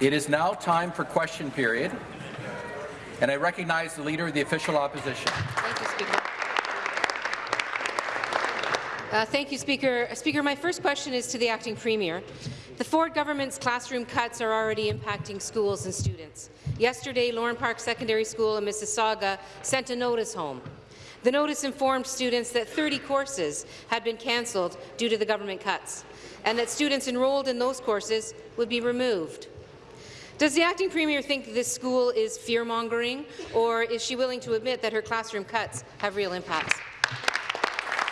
It is now time for question period, and I recognize the Leader of the Official Opposition. Thank you, Speaker. Uh, thank you, Speaker. Speaker, my first question is to the Acting Premier. The Ford government's classroom cuts are already impacting schools and students. Yesterday, Lorne Park Secondary School in Mississauga sent a notice home. The notice informed students that 30 courses had been cancelled due to the government cuts, and that students enrolled in those courses would be removed. Does the acting premier think this school is fear-mongering, or is she willing to admit that her classroom cuts have real impacts?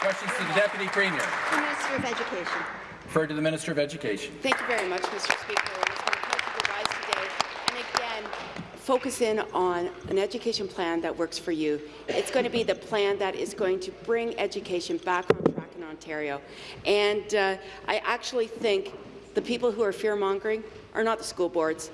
Questions to the Deputy Premier. The Minister of Education. Referred to the Minister of Education. Thank you very much, Mr. Speaker. It's been a pleasure to today. And again, focus in on an education plan that works for you. It's going to be the plan that is going to bring education back on track in Ontario. And uh, I actually think the people who are fear-mongering are not the school boards,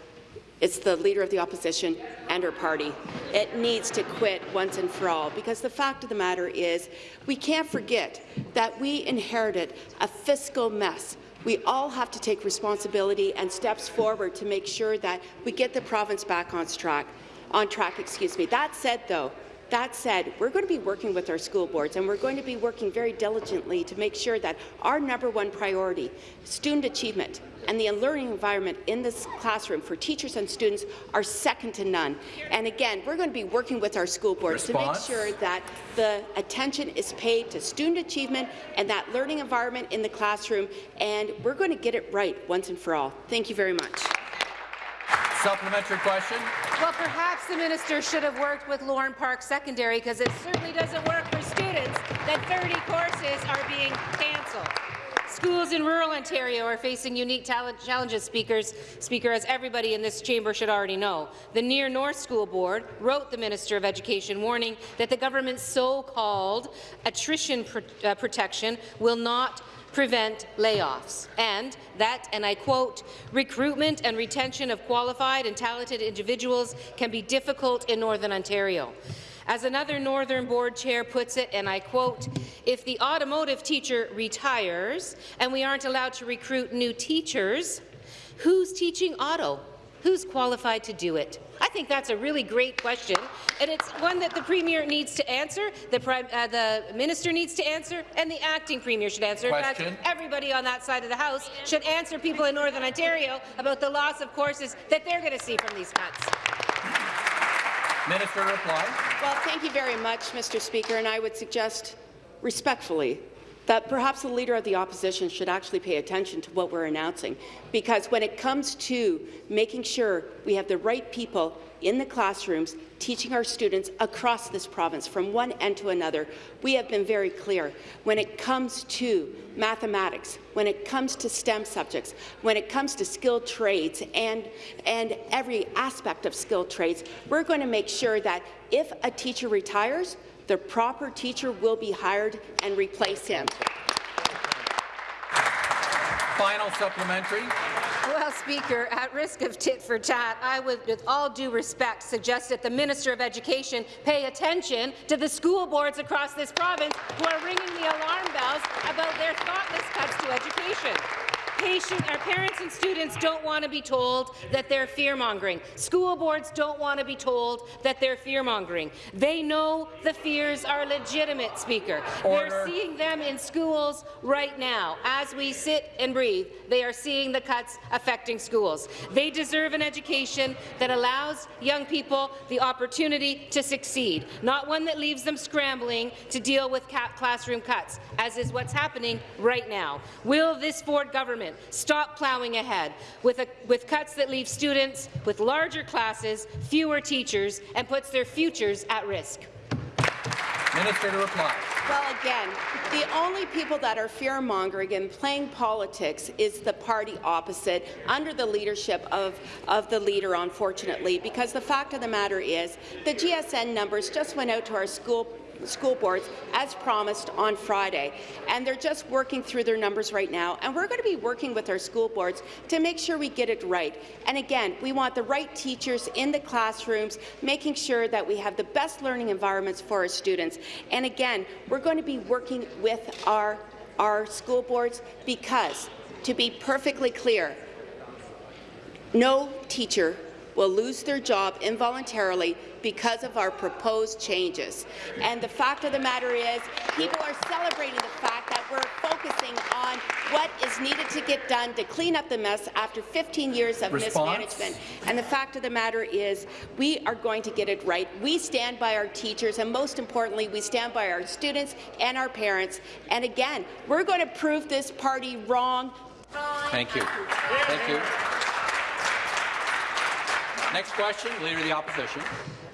it's the Leader of the Opposition and her party. It needs to quit once and for all, because the fact of the matter is we can't forget that we inherited a fiscal mess we all have to take responsibility and steps forward to make sure that we get the province back on track. On track, excuse me. That said, though, that said, we're going to be working with our school boards, and we're going to be working very diligently to make sure that our number one priority, student achievement, and the learning environment in this classroom for teachers and students are second to none. And again, we're going to be working with our school boards Response? to make sure that the attention is paid to student achievement and that learning environment in the classroom, and we're going to get it right once and for all. Thank you very much. Supplementary question. Well, perhaps the minister should have worked with Lorne Park Secondary because it certainly doesn't work for students that 30 courses are being cancelled. Schools in rural Ontario are facing unique challenges, speakers, Speaker, as everybody in this chamber should already know. The Near North School Board wrote the Minister of Education warning that the government's so-called attrition pr uh, protection will not prevent layoffs, and that, and I quote, recruitment and retention of qualified and talented individuals can be difficult in Northern Ontario. As another Northern Board chair puts it, and I quote, if the automotive teacher retires and we aren't allowed to recruit new teachers, who's teaching auto? Who's qualified to do it? I think that's a really great question, and it's one that the Premier needs to answer, the, uh, the Minister needs to answer, and the Acting Premier should answer. Question. In fact, everybody on that side of the House should answer people in Northern Ontario about the loss of courses that they're going to see from these cuts. Minister reply. Well, thank you very much, Mr. Speaker, and I would suggest respectfully that perhaps the Leader of the Opposition should actually pay attention to what we're announcing, because when it comes to making sure we have the right people in the classrooms teaching our students across this province from one end to another, we have been very clear. When it comes to mathematics, when it comes to STEM subjects, when it comes to skilled trades and, and every aspect of skilled trades, we're going to make sure that if a teacher retires, the proper teacher will be hired and replace him. Final supplementary. Well, Speaker, at risk of tit for tat, I would, with all due respect, suggest that the Minister of Education pay attention to the school boards across this province who are ringing the alarm bells about their thoughtless cuts to education patient, our parents and students don't want to be told that they're fear-mongering. School boards don't want to be told that they're fear-mongering. They know the fears are legitimate, Speaker. Order. They're seeing them in schools right now. As we sit and breathe, they are seeing the cuts affecting schools. They deserve an education that allows young people the opportunity to succeed, not one that leaves them scrambling to deal with classroom cuts, as is what's happening right now. Will this Ford government government stop ploughing ahead with, a, with cuts that leave students with larger classes, fewer teachers, and puts their futures at risk? Minister to reply. Well, again, the only people that are fear-mongering and playing politics is the party opposite under the leadership of, of the leader, unfortunately, because the fact of the matter is the GSN numbers just went out to our school school boards as promised on Friday. And they're just working through their numbers right now. And we're going to be working with our school boards to make sure we get it right. And again, we want the right teachers in the classrooms, making sure that we have the best learning environments for our students. And again, we're going to be working with our, our school boards because, to be perfectly clear, no teacher will lose their job involuntarily because of our proposed changes. And the fact of the matter is, people are celebrating the fact that we're focusing on what is needed to get done to clean up the mess after 15 years of Response? mismanagement. And the fact of the matter is, we are going to get it right. We stand by our teachers, and most importantly, we stand by our students and our parents. And again, we're going to prove this party wrong. Thank you. Thank you. Next question, Leader of the Opposition.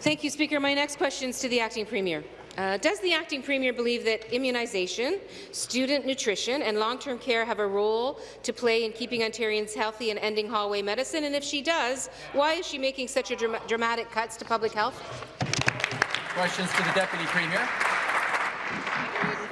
Thank you, Speaker. My next question is to the Acting Premier. Uh, does the Acting Premier believe that immunization, student nutrition and long-term care have a role to play in keeping Ontarians healthy and ending hallway medicine? And if she does, why is she making such a dram dramatic cuts to public health? Questions to the Deputy Premier.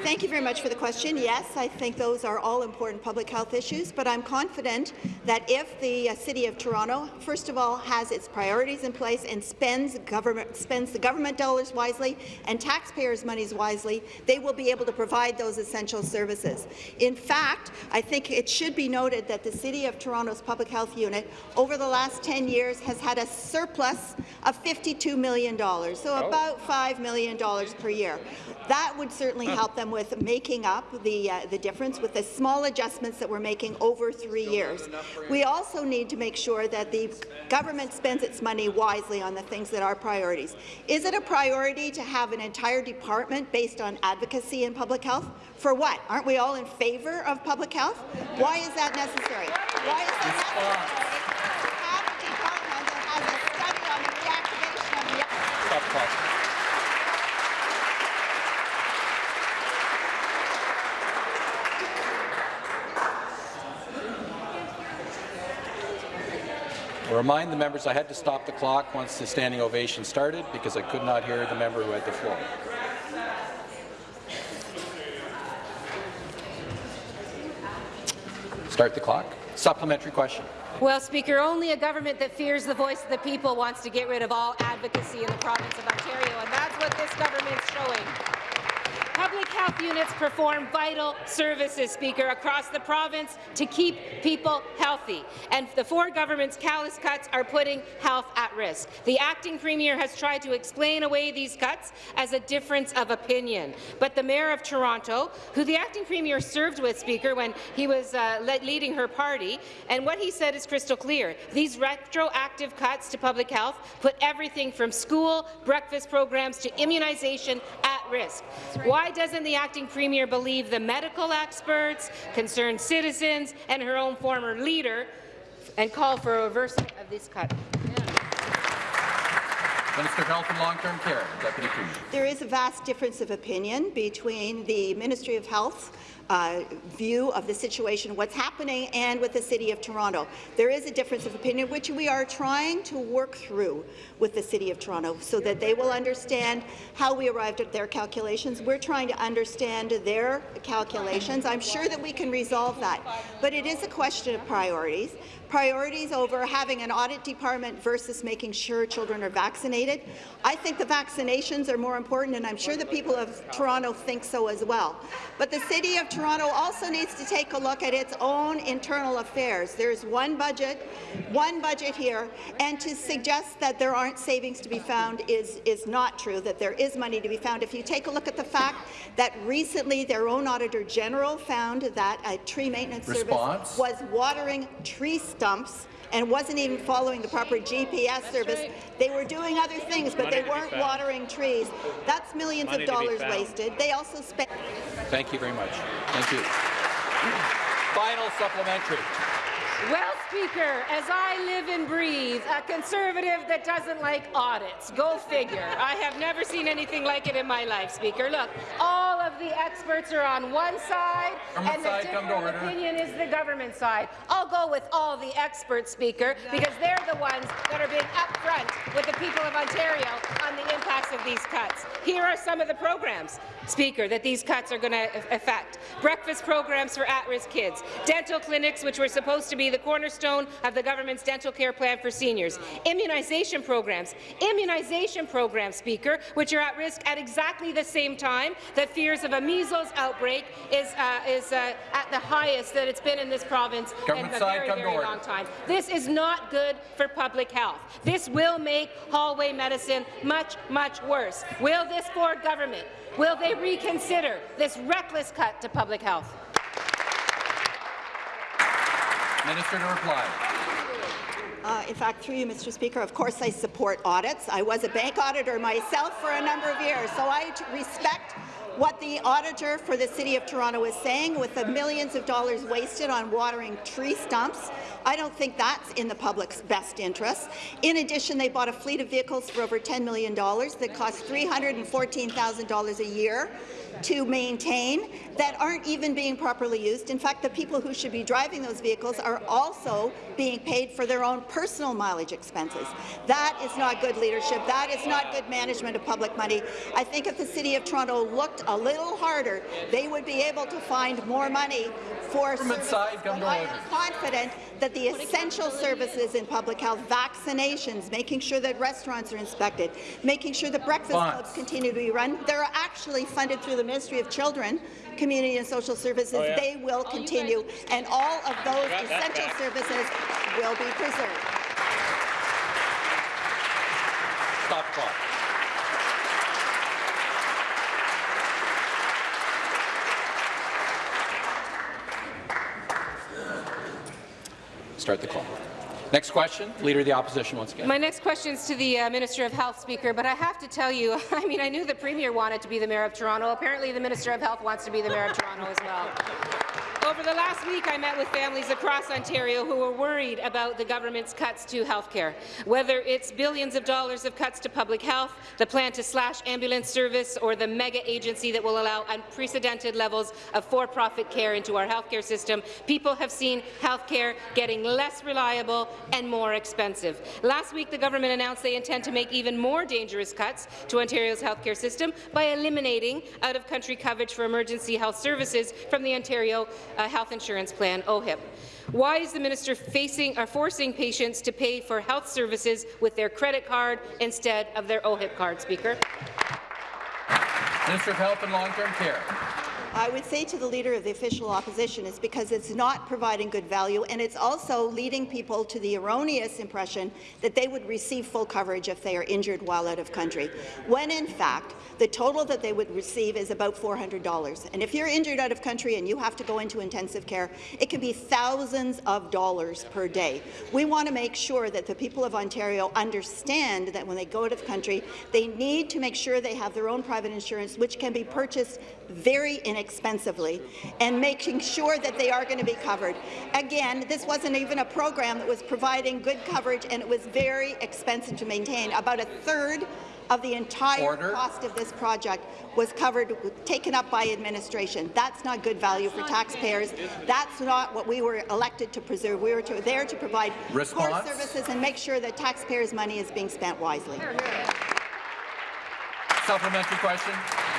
Thank you very much for the question. Yes, I think those are all important public health issues, but I'm confident that if the uh, City of Toronto, first of all, has its priorities in place and spends, government, spends the government dollars wisely and taxpayers' monies wisely, they will be able to provide those essential services. In fact, I think it should be noted that the City of Toronto's Public Health Unit over the last 10 years has had a surplus of $52 million, so about $5 million per year. That would certainly help them with making up the, uh, the difference with the small adjustments that we're making over three years. We also need to make sure that the government spends its money wisely on the things that are priorities. Is it a priority to have an entire department based on advocacy in public health? For what? Aren't we all in favour of public health? Why is that necessary? Why is that necessary? To have a department that has a study on the reactivation of the Stop the clock. I'll remind the members I had to stop the clock once the standing ovation started because I could not hear the member who had the floor. Start the clock. Supplementary question. Well, Speaker, only a government that fears the voice of the people wants to get rid of all advocacy in the province of Ontario, and that's what this government's showing. Public health units perform vital services, Speaker, across the province to keep people healthy. And the Ford government's callous cuts are putting health at risk. The acting premier has tried to explain away these cuts as a difference of opinion. But the mayor of Toronto, who the acting premier served with, Speaker, when he was uh, leading her party, and what he said is crystal clear. These retroactive cuts to public health put everything from school, breakfast programs to immunization at risk. Why doesn't the acting premier believe the medical experts, concerned citizens, and her own former leader, and call for a reversal of this cut? Minister of Health and Long-Term Care, Deputy Premier. There is a vast difference of opinion between the Ministry of Health uh, view of the situation, what's happening, and with the City of Toronto. There is a difference of opinion, which we are trying to work through with the City of Toronto so that they will understand how we arrived at their calculations. We're trying to understand their calculations. I'm sure that we can resolve that. But it is a question of priorities priorities over having an audit department versus making sure children are vaccinated. I think the vaccinations are more important, and I'm sure the people of Toronto think so as well. But the City of Toronto also needs to take a look at its own internal affairs. There's one budget, one budget here, and to suggest that there aren't savings to be found is, is not true, that there is money to be found. If you take a look at the fact that recently their own Auditor General found that a tree maintenance Response. service was watering tree stumps and wasn't even following the proper GPS service. They were doing other things, but they weren't watering trees. That's millions of dollars wasted. They also spent. Thank you very much. Thank you. Final supplementary. Well, Speaker, as I live and breathe, a Conservative that doesn't like audits. Go figure. I have never seen anything like it in my life, Speaker. Look, all of the experts are on one side, Government and the to different opinion is the government side. I'll go with all the experts, Speaker, because they're the ones that are being upfront with the people of Ontario on the impacts of these cuts. Here are some of the programs, Speaker, that these cuts are going to affect. Breakfast programs for at-risk kids, dental clinics, which were supposed to be the cornerstone of the government's dental care plan for seniors, immunization programs, immunization programs, Speaker, which are at risk at exactly the same time that fears of a measles outbreak is, uh, is uh, at the highest that it's been in this province Government in a side, very, very order. long time. This is not good for public health. This will make hallway medicine much, much worse. Will this Ford government, will they reconsider this reckless cut to public health? Minister to reply. Uh, in fact, through you, Mr. Speaker, of course I support audits. I was a bank auditor myself for a number of years, so I respect what the auditor for the City of Toronto is saying with the millions of dollars wasted on watering tree stumps. I don't think that's in the public's best interest. In addition, they bought a fleet of vehicles for over $10 million that cost $314,000 a year to maintain that aren't even being properly used. In fact, the people who should be driving those vehicles are also being paid for their own personal mileage expenses. That is not good leadership. That is not good management of public money. I think if the City of Toronto looked a little harder, they would be able to find more money for services. I am confident that the essential services in public health, vaccinations, making sure that restaurants are inspected, making sure that breakfast Bonds. clubs continue to be run, they're actually funded through the Ministry of Children, Community and Social Services. They will continue, and all of those essential services will be preserved. Stop clock. Start the clock. Next question, Leader of the Opposition once again. My next question is to the uh, Minister of Health, Speaker, but I have to tell you, I mean, I knew the Premier wanted to be the Mayor of Toronto. Apparently, the Minister of Health wants to be the Mayor of Toronto as well. Over the last week, I met with families across Ontario who were worried about the government's cuts to health care. Whether it's billions of dollars of cuts to public health, the plan to slash ambulance service, or the mega agency that will allow unprecedented levels of for-profit care into our healthcare system, people have seen healthcare getting less reliable and more expensive. Last week, the government announced they intend to make even more dangerous cuts to Ontario's healthcare system by eliminating out-of-country coverage for emergency health services from the Ontario uh, Health Insurance Plan, OHIP. Why is the minister facing or forcing patients to pay for health services with their credit card instead of their OHIP card, Speaker? Minister of Health and Long-Term Care. I would say to the Leader of the Official Opposition is because it's not providing good value and it's also leading people to the erroneous impression that they would receive full coverage if they are injured while out of country, when in fact the total that they would receive is about $400. And if you're injured out of country and you have to go into intensive care, it can be thousands of dollars per day. We want to make sure that the people of Ontario understand that when they go out of country, they need to make sure they have their own private insurance, which can be purchased very inexpensively, and making sure that they are going to be covered. Again, this wasn't even a program that was providing good coverage, and it was very expensive to maintain. About a third of the entire Order. cost of this project was covered, taken up by administration. That's not good value for taxpayers. That's not what we were elected to preserve. We were to, there to provide core services and make sure that taxpayers' money is being spent wisely. Supplementary question.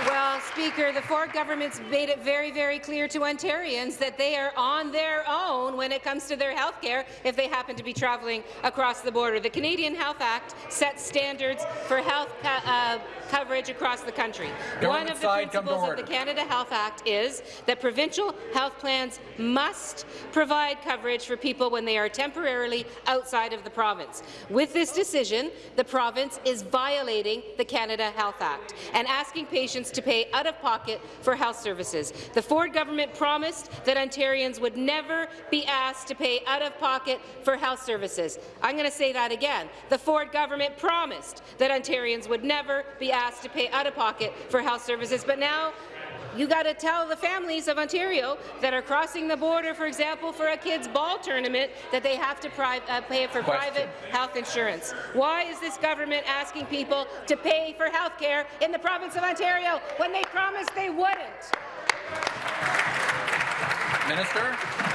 Well, Speaker, the Ford government's made it very, very clear to Ontarians that they are on their own when it comes to their health care if they happen to be travelling across the border. The Canadian Health Act sets standards for health uh, coverage across the country. Government One of the side, come to principles of the. Canada Health Act is that provincial health plans must provide coverage for people when they are temporarily outside of the province. With this decision, the province is violating the Canada Health Act and asking patients to pay out of pocket for health services. The Ford government promised that Ontarians would never be asked to pay out of pocket for health services. I'm going to say that again. The Ford government promised that Ontarians would never be asked to pay out of pocket for health services, but now you got to tell the families of Ontario that are crossing the border, for example, for a kid's ball tournament, that they have to uh, pay for Question. private health insurance. Why is this government asking people to pay for health care in the province of Ontario when they promised they wouldn't? Minister.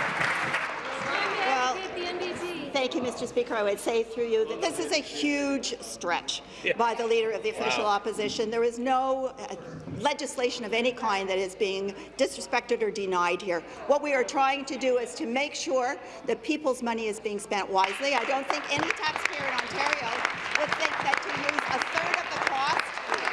Thank you, Mr. Speaker. I would say through you that this is a huge stretch by the Leader of the Official Opposition. There is no uh, legislation of any kind that is being disrespected or denied here. What we are trying to do is to make sure that people's money is being spent wisely. I don't think any taxpayer in Ontario would think that to use a third of the cost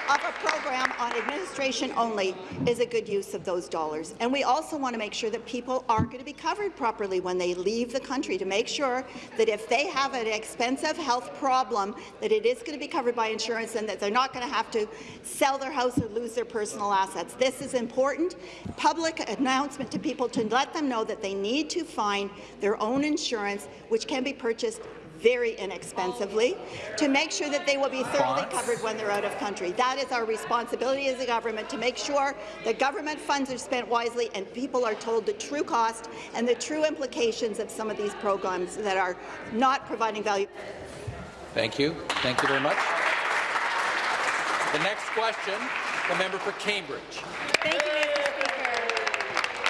of a program on administration only is a good use of those dollars. And we also want to make sure that people are going to be covered properly when they leave the country, to make sure that if they have an expensive health problem, that it is going to be covered by insurance and that they're not going to have to sell their house or lose their personal assets. This is important public announcement to people to let them know that they need to find their own insurance, which can be purchased very inexpensively to make sure that they will be thoroughly covered when they're out of country. That is our responsibility as a government to make sure that government funds are spent wisely and people are told the true cost and the true implications of some of these programs that are not providing value. Thank you. Thank you very much. The next question, the member for Cambridge. Thank you, Mr. Speaker.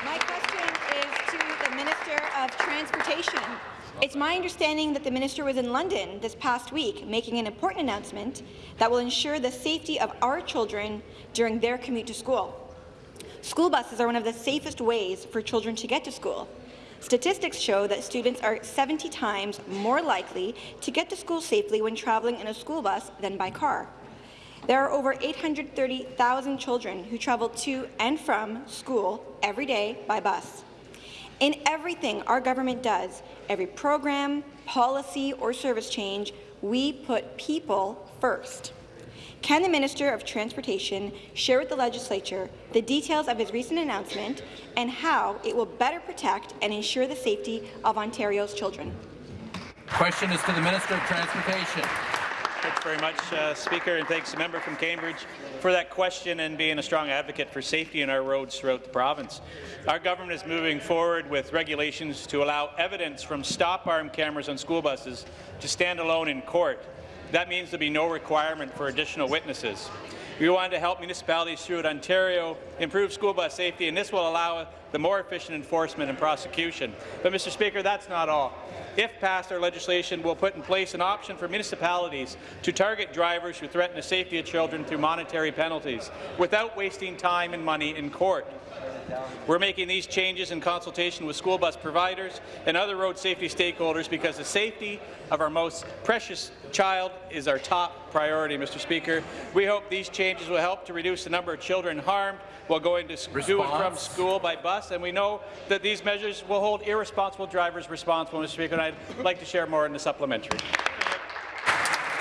My question is to the Minister of Transportation. It's my understanding that the minister was in London this past week making an important announcement that will ensure the safety of our children during their commute to school. School buses are one of the safest ways for children to get to school. Statistics show that students are 70 times more likely to get to school safely when traveling in a school bus than by car. There are over 830,000 children who travel to and from school every day by bus. In everything our government does, every program, policy or service change, we put people first. Can the Minister of Transportation share with the Legislature the details of his recent announcement and how it will better protect and ensure the safety of Ontario's children? Question is to the Minister of Transportation. Thanks very much, uh, Speaker, and thanks to the member from Cambridge for that question and being a strong advocate for safety in our roads throughout the province. Our government is moving forward with regulations to allow evidence from stop-arm cameras on school buses to stand alone in court. That means there'll be no requirement for additional witnesses. We want to help municipalities throughout Ontario improve school bus safety, and this will allow the more efficient enforcement and prosecution. But, Mr. Speaker, that's not all. If passed, our legislation will put in place an option for municipalities to target drivers who threaten the safety of children through monetary penalties without wasting time and money in court. We're making these changes in consultation with school bus providers and other road safety stakeholders because the safety of our most precious child is our top priority, Mr. Speaker. We hope these changes will help to reduce the number of children harmed while going to, to and from school by bus, and we know that these measures will hold irresponsible drivers responsible, Mr. Speaker, and I'd like to share more in the supplementary.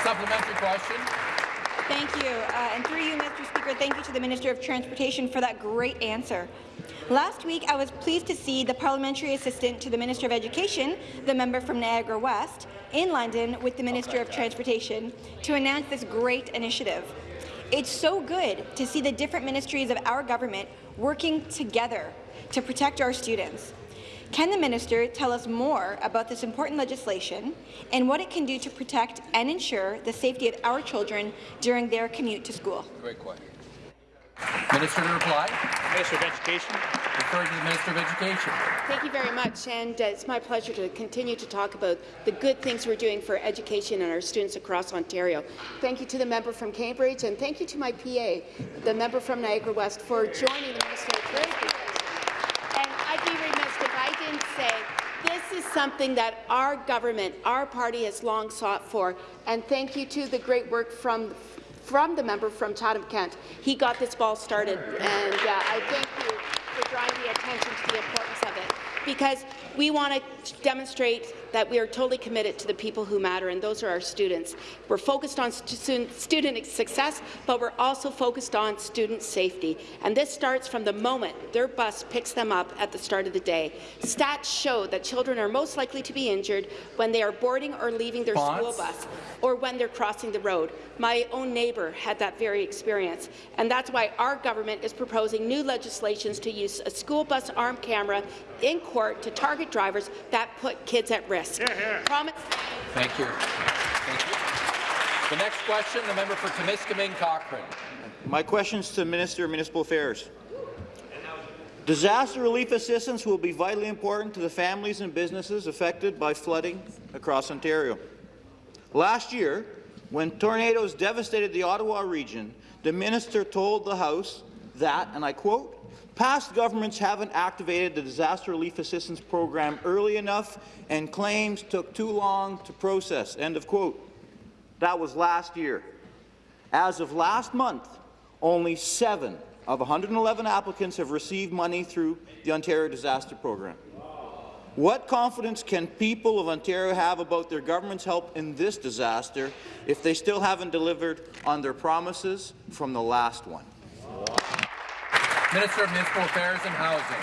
Supplementary question. Thank you. Uh, and through you, Mr. Speaker, thank you to the Minister of Transportation for that great answer. Last week, I was pleased to see the parliamentary assistant to the Minister of Education, the member from Niagara West, in London with the Minister of Transportation to announce this great initiative. It's so good to see the different ministries of our government working together to protect our students. Can the minister tell us more about this important legislation and what it can do to protect and ensure the safety of our children during their commute to school? Great question. Minister to reply. Minister of Education. Refer to the Minister of Education. Thank you very much, and uh, it's my pleasure to continue to talk about the good things we're doing for education and our students across Ontario. Thank you to the member from Cambridge, and thank you to my PA, the member from Niagara West, for joining the Minister of Transportation. And I'd be remiss if I didn't say this is something that our government, our party has long sought for, and thank you to the great work from from the member from Chatham-Kent. He got this ball started, and uh, I thank you for drawing the attention to the importance of it, because we want to demonstrate that we are totally committed to the people who matter, and those are our students. We're focused on stu student success, but we're also focused on student safety, and this starts from the moment their bus picks them up at the start of the day. Stats show that children are most likely to be injured when they are boarding or leaving their school bus or when they're crossing the road. My own neighbour had that very experience, and that's why our government is proposing new legislations to use a school bus arm camera in court to target drivers that put kids at risk. Promise Thank you. Thank you. The next question, the member for Timiskaming Cochrane. My questions to Minister of Municipal Affairs. Disaster relief assistance will be vitally important to the families and businesses affected by flooding across Ontario. Last year, when tornadoes devastated the Ottawa region, the minister told the House that, and I quote, past governments haven't activated the disaster relief assistance program early enough and claims took too long to process, end of quote. That was last year. As of last month, only seven of 111 applicants have received money through the Ontario Disaster Program. What confidence can people of Ontario have about their government's help in this disaster if they still haven't delivered on their promises from the last one? Minister of Municipal Affairs and Housing.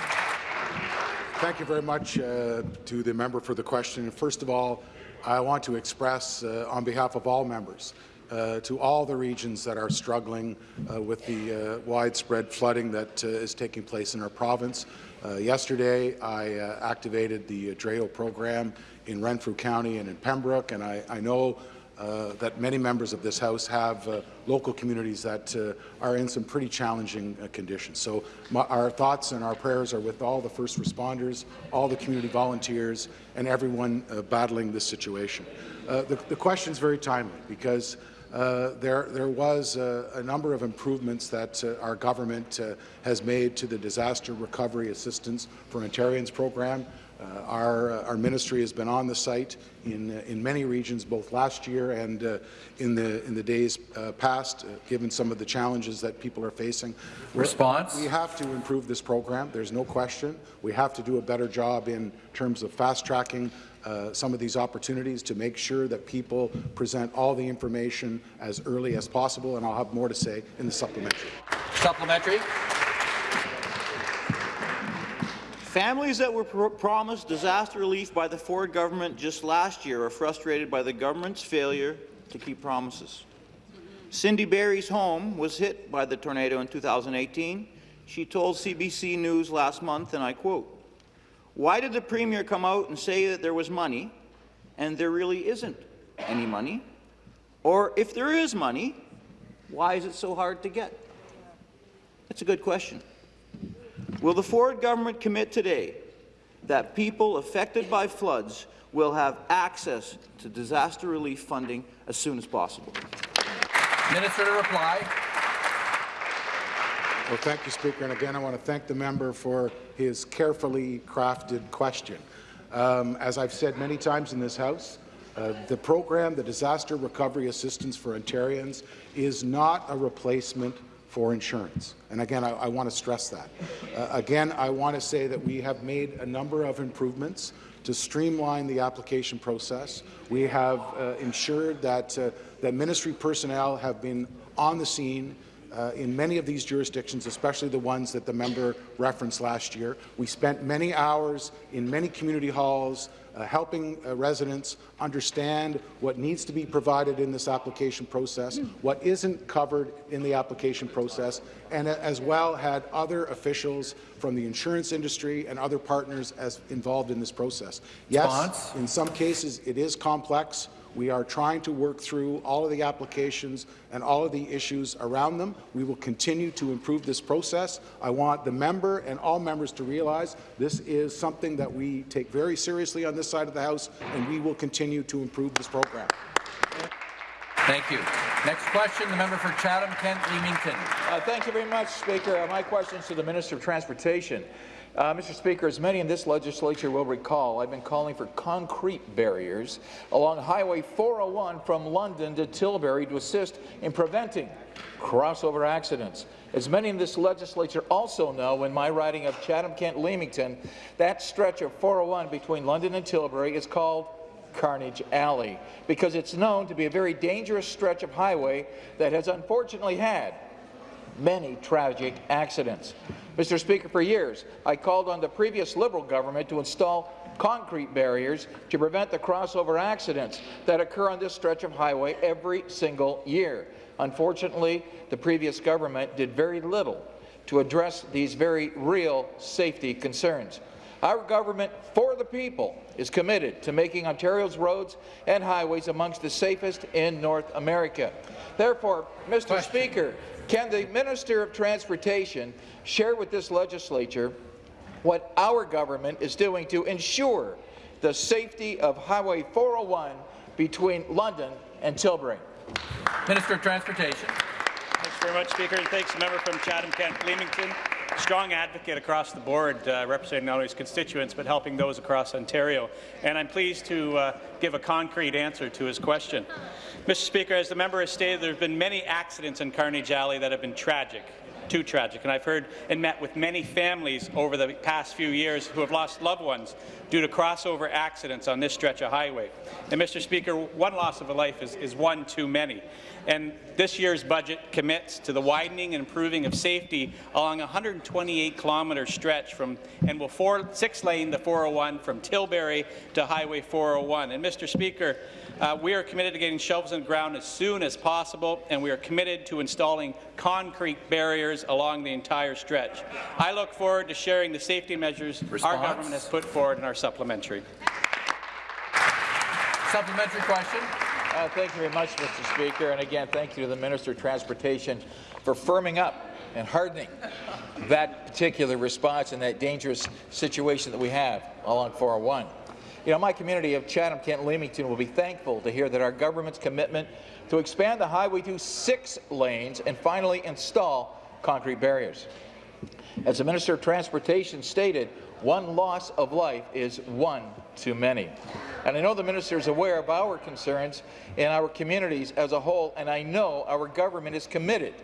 Thank you very much uh, to the member for the question. First of all, I want to express, uh, on behalf of all members, uh, to all the regions that are struggling uh, with the uh, widespread flooding that uh, is taking place in our province. Uh, yesterday, I uh, activated the DREO program in Renfrew County and in Pembroke, and I, I know uh, that many members of this House have uh, local communities that uh, are in some pretty challenging uh, conditions. So my, our thoughts and our prayers are with all the first responders, all the community volunteers, and everyone uh, battling this situation. Uh, the, the question is very timely because there, there was a number of improvements that our government has made to the Disaster Recovery Assistance for Ontarians program. Uh, our, uh, our ministry has been on the site in, uh, in many regions, both last year and uh, in, the, in the days uh, past, uh, given some of the challenges that people are facing. Response? We have to improve this program. There's no question. We have to do a better job in terms of fast-tracking uh, some of these opportunities to make sure that people present all the information as early as possible, and I'll have more to say in the supplementary. Supplementary. Families that were pro promised disaster relief by the Ford government just last year are frustrated by the government's failure to keep promises. Cindy Berry's home was hit by the tornado in 2018. She told CBC News last month, and I quote, why did the Premier come out and say that there was money, and there really isn't any money? Or if there is money, why is it so hard to get? That's a good question. Will the Ford government commit today that people affected by floods will have access to disaster relief funding as soon as possible? Minister to reply. Well, thank you, Speaker. And again, I want to thank the member for his carefully crafted question. Um, as I've said many times in this House, uh, the program, the Disaster Recovery Assistance for Ontarians, is not a replacement for insurance. And again, I, I want to stress that. Uh, again, I want to say that we have made a number of improvements to streamline the application process. We have uh, ensured that, uh, that ministry personnel have been on the scene uh, in many of these jurisdictions, especially the ones that the member referenced last year. We spent many hours in many community halls uh, helping uh, residents understand what needs to be provided in this application process, what isn't covered in the application process, and uh, as well had other officials from the insurance industry and other partners as involved in this process. Yes, Response? in some cases it is complex. We are trying to work through all of the applications and all of the issues around them. We will continue to improve this process. I want the member and all members to realize this is something that we take very seriously on this side of the House, and we will continue to improve this program. Thank you. Next question, the member for Chatham-Kent Leamington. Uh, thank you very much, Speaker. Uh, my question is to the Minister of Transportation. Uh, Mr. Speaker, as many in this legislature will recall, I've been calling for concrete barriers along Highway 401 from London to Tilbury to assist in preventing crossover accidents. As many in this legislature also know, in my riding of Chatham-Kent-Leamington, that stretch of 401 between London and Tilbury is called Carnage Alley because it's known to be a very dangerous stretch of highway that has unfortunately had many tragic accidents. Mr. Speaker, for years, I called on the previous Liberal government to install concrete barriers to prevent the crossover accidents that occur on this stretch of highway every single year. Unfortunately, the previous government did very little to address these very real safety concerns. Our government, for the people, is committed to making Ontario's roads and highways amongst the safest in North America. Therefore, Mr. Question. Speaker, can the Minister of Transportation share with this legislature what our government is doing to ensure the safety of Highway 401 between London and Tilbury? Minister of Transportation. Thanks very much, Speaker, and thanks, the member from Chatham-Kent-Leamington. strong advocate across the board, uh, representing not only his constituents but helping those across Ontario. And I'm pleased to uh, give a concrete answer to his question. Mr. Speaker, as the member has stated, there have been many accidents in Carnage Alley that have been tragic too tragic. And I've heard and met with many families over the past few years who have lost loved ones due to crossover accidents on this stretch of highway. And, Mr. Speaker, one loss of a life is, is one too many. And this year's budget commits to the widening and improving of safety along a 128-kilometre stretch from and will four, six-lane the 401 from Tilbury to Highway 401. And, Mr. Speaker, uh, we are committed to getting shovels in the ground as soon as possible, and we are committed to installing concrete barriers along the entire stretch. I look forward to sharing the safety measures Response? our government has put forward in our supplementary. Supplementary question. Uh, thank you very much, Mr. Speaker. And again, thank you to the Minister of Transportation for firming up and hardening that particular response in that dangerous situation that we have along 401. You know, my community of Chatham-Kent-Leamington will be thankful to hear that our government's commitment to expand the highway to six lanes and finally install concrete barriers. As the Minister of Transportation stated, one loss of life is one too many. And I know the Minister is aware of our concerns in our communities as a whole, and I know our government is committed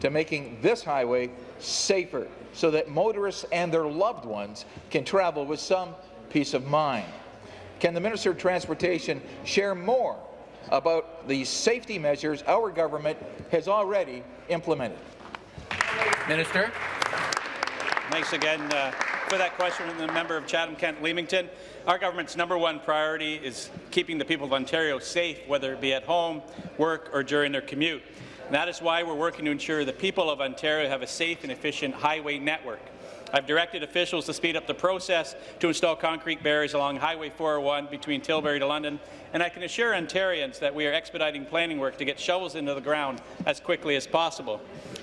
to making this highway safer so that motorists and their loved ones can travel with some peace of mind. Can the Minister of Transportation share more about the safety measures our government has already implemented? Minister. Thanks again uh, for that question from the member of Chatham-Kent-Leamington. Our government's number one priority is keeping the people of Ontario safe, whether it be at home, work, or during their commute. And that is why we're working to ensure the people of Ontario have a safe and efficient highway network. I've directed officials to speed up the process to install concrete barriers along Highway 401 between Tilbury to London, and I can assure Ontarians that we are expediting planning work to get shovels into the ground as quickly as possible.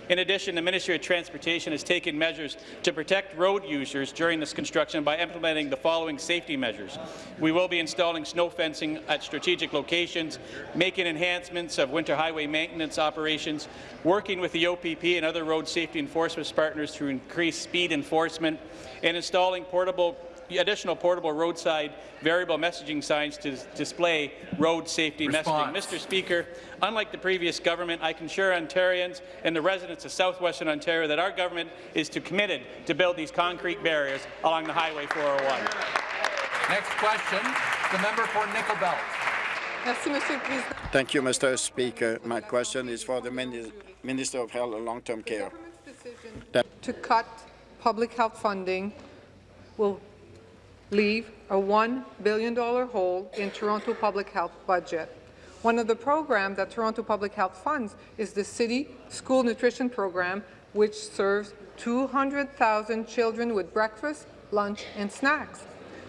In addition, the Ministry of Transportation has taken measures to protect road users during this construction by implementing the following safety measures. We will be installing snow fencing at strategic locations, making enhancements of winter highway maintenance operations, working with the OPP and other road safety enforcement partners to increase speed enforcement, and installing portable additional portable roadside variable messaging signs to display road safety Response. messaging. Mr. Speaker, unlike the previous government, I can assure Ontarians and the residents of southwestern Ontario that our government is to committed to build these concrete barriers along the Highway 401. Next question, the member for Nickel Belt. Thank you, Mr. Speaker. My question is for the Minister of Health and Long-Term Care. to cut public health funding will leave a $1 billion hole in Toronto public health budget. One of the programs that Toronto Public Health funds is the City School Nutrition Program, which serves 200,000 children with breakfast, lunch, and snacks.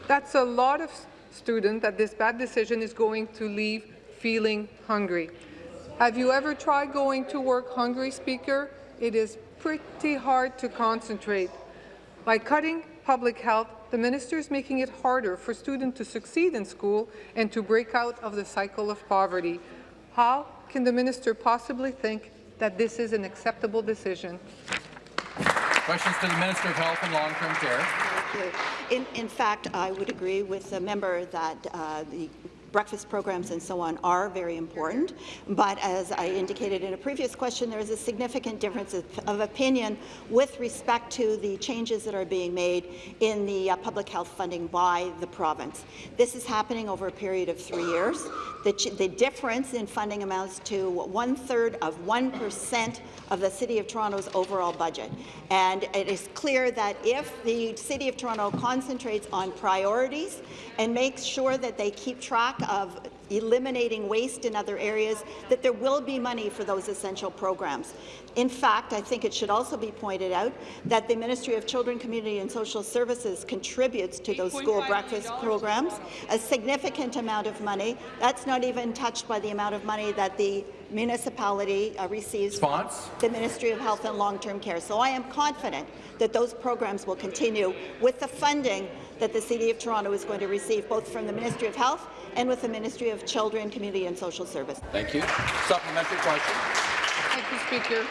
That's a lot of students that this bad decision is going to leave feeling hungry. Have you ever tried going to work hungry, Speaker? It is pretty hard to concentrate. By cutting public health, the minister is making it harder for students to succeed in school and to break out of the cycle of poverty. How can the minister possibly think that this is an acceptable decision? Questions to the Minister of Health and Long-Term Care. In, in fact, I would agree with the member that uh, the breakfast programs and so on are very important, but as I indicated in a previous question, there is a significant difference of, of opinion with respect to the changes that are being made in the uh, public health funding by the province. This is happening over a period of three years. The, the difference in funding amounts to one-third of 1% of the City of Toronto's overall budget. And it is clear that if the City of Toronto concentrates on priorities and makes sure that they keep track of eliminating waste in other areas, that there will be money for those essential programs. In fact, I think it should also be pointed out that the Ministry of Children, Community and Social Services contributes to those school breakfast programs a significant amount of money. That's not even touched by the amount of money that the municipality uh, receives Response? the Ministry of Health and Long-Term Care. So I am confident that those programs will continue with the funding that the City of Toronto is going to receive both from the Ministry of Health and with the Ministry of Children, Community and Social Services. Thank you. Supplementary question. Thank you, Speaker.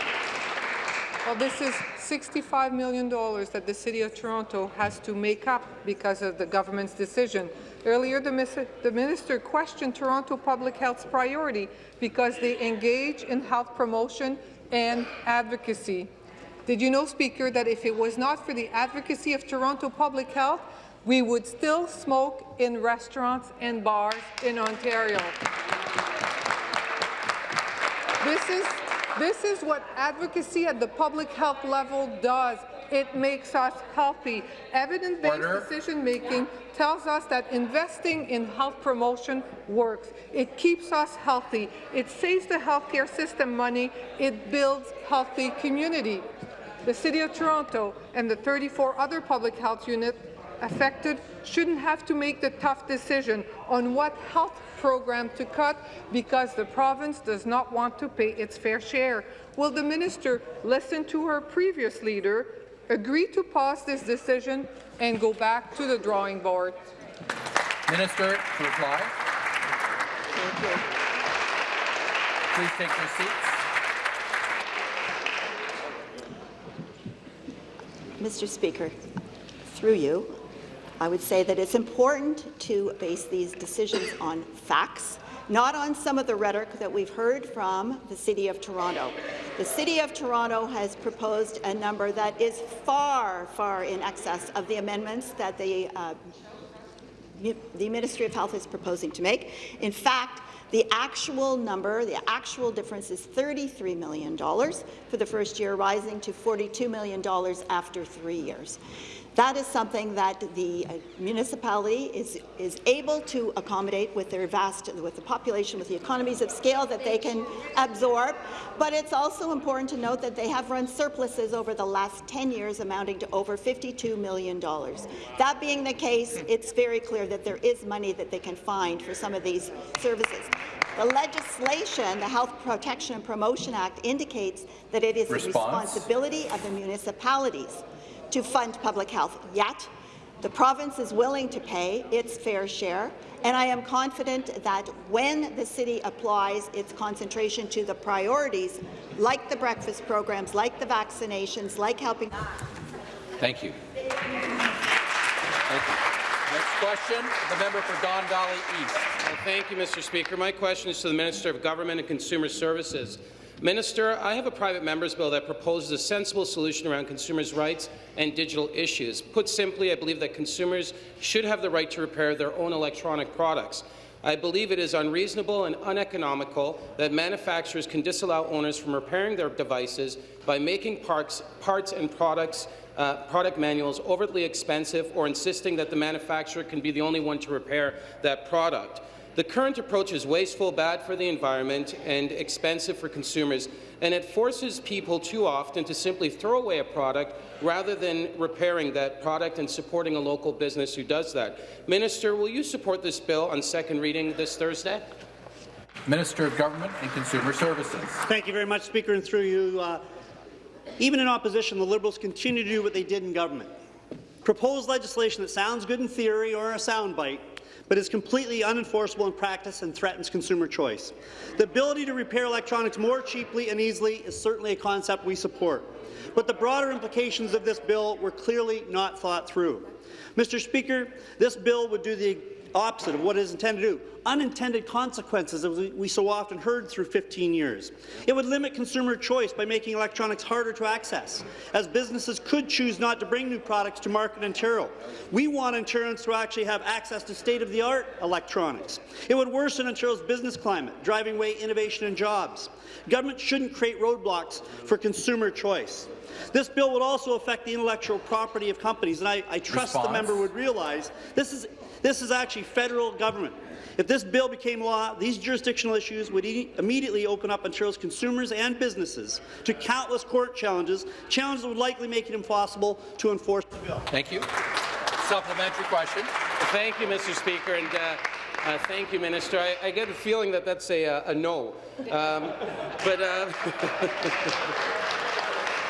Well, this is $65 million that the City of Toronto has to make up because of the government's decision. Earlier, the, the minister questioned Toronto Public Health's priority because they engage in health promotion and advocacy. Did you know, Speaker, that if it was not for the advocacy of Toronto Public Health, we would still smoke in restaurants and bars in Ontario? This is, this is what advocacy at the public health level does. It makes us healthy. Evidence-based decision-making tells us that investing in health promotion works. It keeps us healthy. It saves the healthcare system money. It builds healthy community. The City of Toronto and the 34 other public health units affected shouldn't have to make the tough decision on what health program to cut because the province does not want to pay its fair share. Will the minister listen to her previous leader, agree to pause this decision, and go back to the drawing board? Minister to reply. Please take your seats. Mr. Speaker, through you, I would say that it's important to base these decisions on facts, not on some of the rhetoric that we've heard from the City of Toronto. The City of Toronto has proposed a number that is far, far in excess of the amendments that the, uh, the Ministry of Health is proposing to make. In fact, the actual number, the actual difference is $33 million for the first year, rising to $42 million after three years. That is something that the uh, municipality is, is able to accommodate with their vast, with the population, with the economies of scale that they can absorb. But it's also important to note that they have run surpluses over the last 10 years amounting to over $52 million. That being the case, it's very clear that there is money that they can find for some of these services. The legislation, the Health Protection and Promotion Act, indicates that it is Response. the responsibility of the municipalities to fund public health yet. The province is willing to pay its fair share, and I am confident that when the city applies its concentration to the priorities, like the breakfast programs, like the vaccinations, like helping— Thank you. Thank you. Next question, the member for Don Valley East. Well, thank you, Mr. Speaker. My question is to the Minister of Government and Consumer Services. Minister, I have a private member's bill that proposes a sensible solution around consumers' rights and digital issues. Put simply, I believe that consumers should have the right to repair their own electronic products. I believe it is unreasonable and uneconomical that manufacturers can disallow owners from repairing their devices by making parts, parts and products uh, product manuals overtly expensive or insisting that the manufacturer can be the only one to repair that product. The current approach is wasteful, bad for the environment, and expensive for consumers, and it forces people too often to simply throw away a product rather than repairing that product and supporting a local business who does that. Minister, will you support this bill on second reading this Thursday? Minister of Government and Consumer Services. Thank you very much, Speaker, and through you. Uh, even in opposition, the Liberals continue to do what they did in government. Propose legislation that sounds good in theory or a soundbite, but is completely unenforceable in practice and threatens consumer choice. The ability to repair electronics more cheaply and easily is certainly a concept we support, but the broader implications of this bill were clearly not thought through. Mr. Speaker, this bill would do the opposite of what it is intended to do, unintended consequences as we so often heard through 15 years. It would limit consumer choice by making electronics harder to access, as businesses could choose not to bring new products to market in Ontario. We want Ontarians to actually have access to state-of-the-art electronics. It would worsen Ontario's business climate, driving away innovation and jobs. Government shouldn't create roadblocks for consumer choice. This bill would also affect the intellectual property of companies, and I, I trust Response. the member would realize this is this is actually federal government. If this bill became law, these jurisdictional issues would e immediately open up Ontario's consumers and businesses to countless court challenges, challenges that would likely make it impossible to enforce the bill. Thank you. Supplementary question. Thank you, Mr. Speaker. And, uh, uh, thank you, Minister. I, I, get a feeling that that's a, a no. Um, but uh,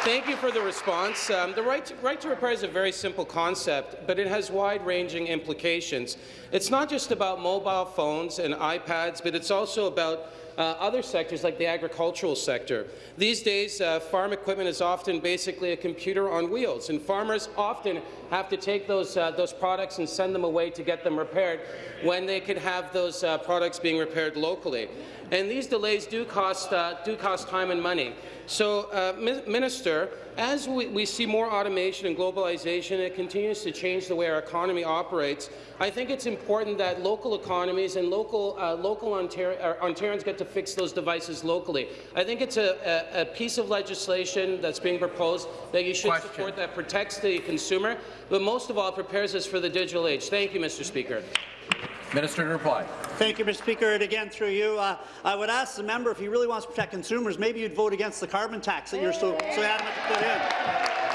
Thank you for the response. Um, the right to, right to repair is a very simple concept, but it has wide-ranging implications. It's not just about mobile phones and iPads, but it's also about uh, other sectors like the agricultural sector. These days, uh, farm equipment is often basically a computer on wheels, and farmers often have to take those, uh, those products and send them away to get them repaired when they could have those uh, products being repaired locally. And these delays do cost, uh, do cost time and money. So, uh, Minister, as we, we, see more automation and globalization, it continues to change the way our economy operates. I think it's important that local economies and local, uh, local Ontar Ontarians get to fix those devices locally. I think it's a, a, a, piece of legislation that's being proposed that you should Question. support that protects the consumer, but most of all prepares us for the digital age. Thank you, Mr. Speaker. Minister to reply. Thank you, Mr. Speaker. And again, through you, uh, I would ask the member if he really wants to protect consumers, maybe you'd vote against the carbon tax that you're so, so adamant to put in.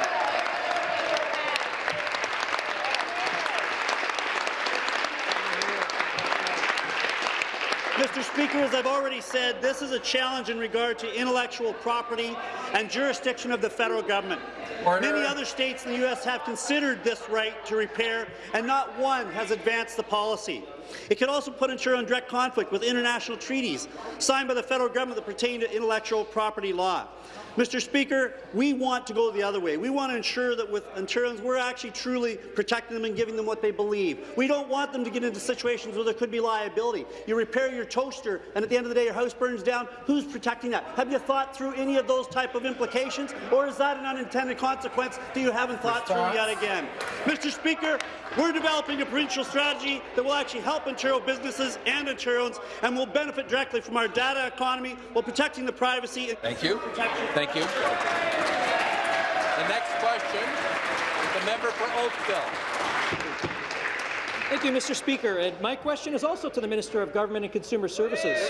Mr. Speaker, as I've already said, this is a challenge in regard to intellectual property and jurisdiction of the federal government. Order. Many other states in the U.S. have considered this right to repair, and not one has advanced the policy. It could also put Ontario in direct conflict with international treaties signed by the federal government that pertain to intellectual property law. Mr. Speaker, we want to go the other way. We want to ensure that with Ontarians, we're actually truly protecting them and giving them what they believe. We don't want them to get into situations where there could be liability. You repair your toaster, and at the end of the day, your house burns down. Who's protecting that? Have you thought through any of those type of implications, or is that an unintended consequence that you haven't thought Response. through yet again? Mr. Speaker, we're developing a provincial strategy that will actually help Ontario businesses and Ontarians and will benefit directly from our data economy while protecting the privacy. Thank you. Thank you. The next question is the member for Oakville. Thank you, Mr. Speaker. And my question is also to the Minister of Government and Consumer Services.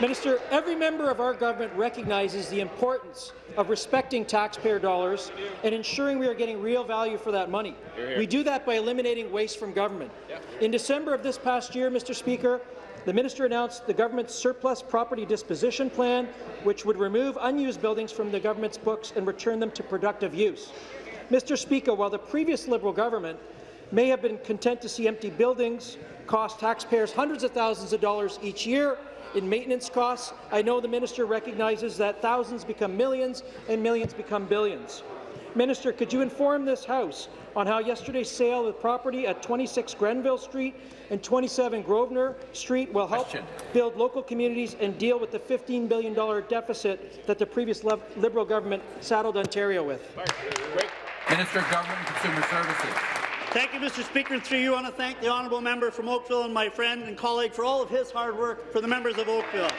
Minister, every member of our government recognizes the importance of respecting taxpayer dollars and ensuring we are getting real value for that money. Hear, hear. We do that by eliminating waste from government. Yep. In December of this past year, Mr. Speaker, the minister announced the government's surplus property disposition plan, which would remove unused buildings from the government's books and return them to productive use. Mr. Speaker, while the previous Liberal government may have been content to see empty buildings cost taxpayers hundreds of thousands of dollars each year, in maintenance costs. I know the minister recognizes that thousands become millions and millions become billions. Minister, could you inform this House on how yesterday's sale of property at 26 Grenville Street and 27 Grosvenor Street will help Question. build local communities and deal with the $15 billion deficit that the previous Liberal government saddled Ontario with? Minister of Government and Consumer Services. Thank you, Mr. Speaker. And through you, I want to thank the honourable member from Oakville and my friend and colleague for all of his hard work for the members of Oakville.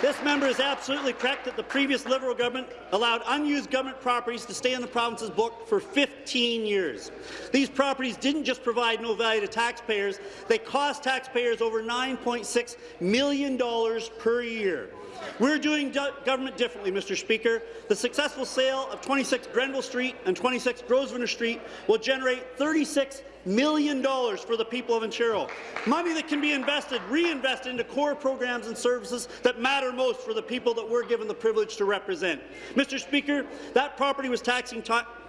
This member is absolutely correct that the previous Liberal government allowed unused government properties to stay in the province's book for 15 years. These properties didn't just provide no value to taxpayers, they cost taxpayers over $9.6 million per year. We're doing government differently, Mr. Speaker. The successful sale of 26 Grenville Street and 26 Grosvenor Street will generate 36 million dollars for the people of Ontario. Money that can be invested, reinvested into core programs and services that matter most for the people that we're given the privilege to represent. Mr. Speaker, that property was taxing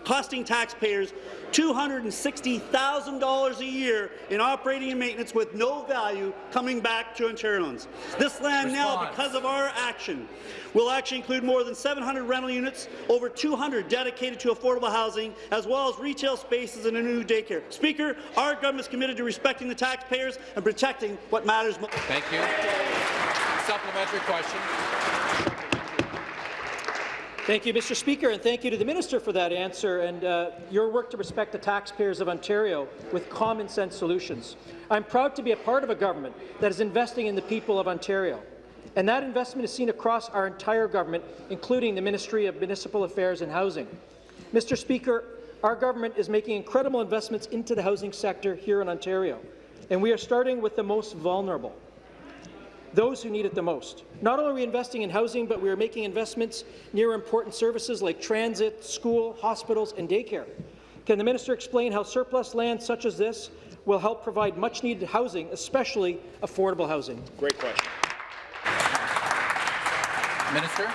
costing taxpayers $260,000 a year in operating and maintenance with no value coming back to Ontarians. This land Response. now, because of our action, will actually include more than 700 rental units, over 200 dedicated to affordable housing, as well as retail spaces and a new daycare. Speaker, our government is committed to respecting the taxpayers and protecting what matters most. Thank you. Supplementary question. Thank you, Mr. Speaker, and thank you to the minister for that answer and uh, your work to respect the taxpayers of Ontario with common sense solutions. I'm proud to be a part of a government that is investing in the people of Ontario. And that investment is seen across our entire government, including the Ministry of Municipal Affairs and Housing. Mr. Speaker, our government is making incredible investments into the housing sector here in Ontario, and we are starting with the most vulnerable those who need it the most. Not only are we investing in housing, but we are making investments near important services like transit, school, hospitals, and daycare. Can the minister explain how surplus land such as this will help provide much-needed housing, especially affordable housing? Great question. Minister.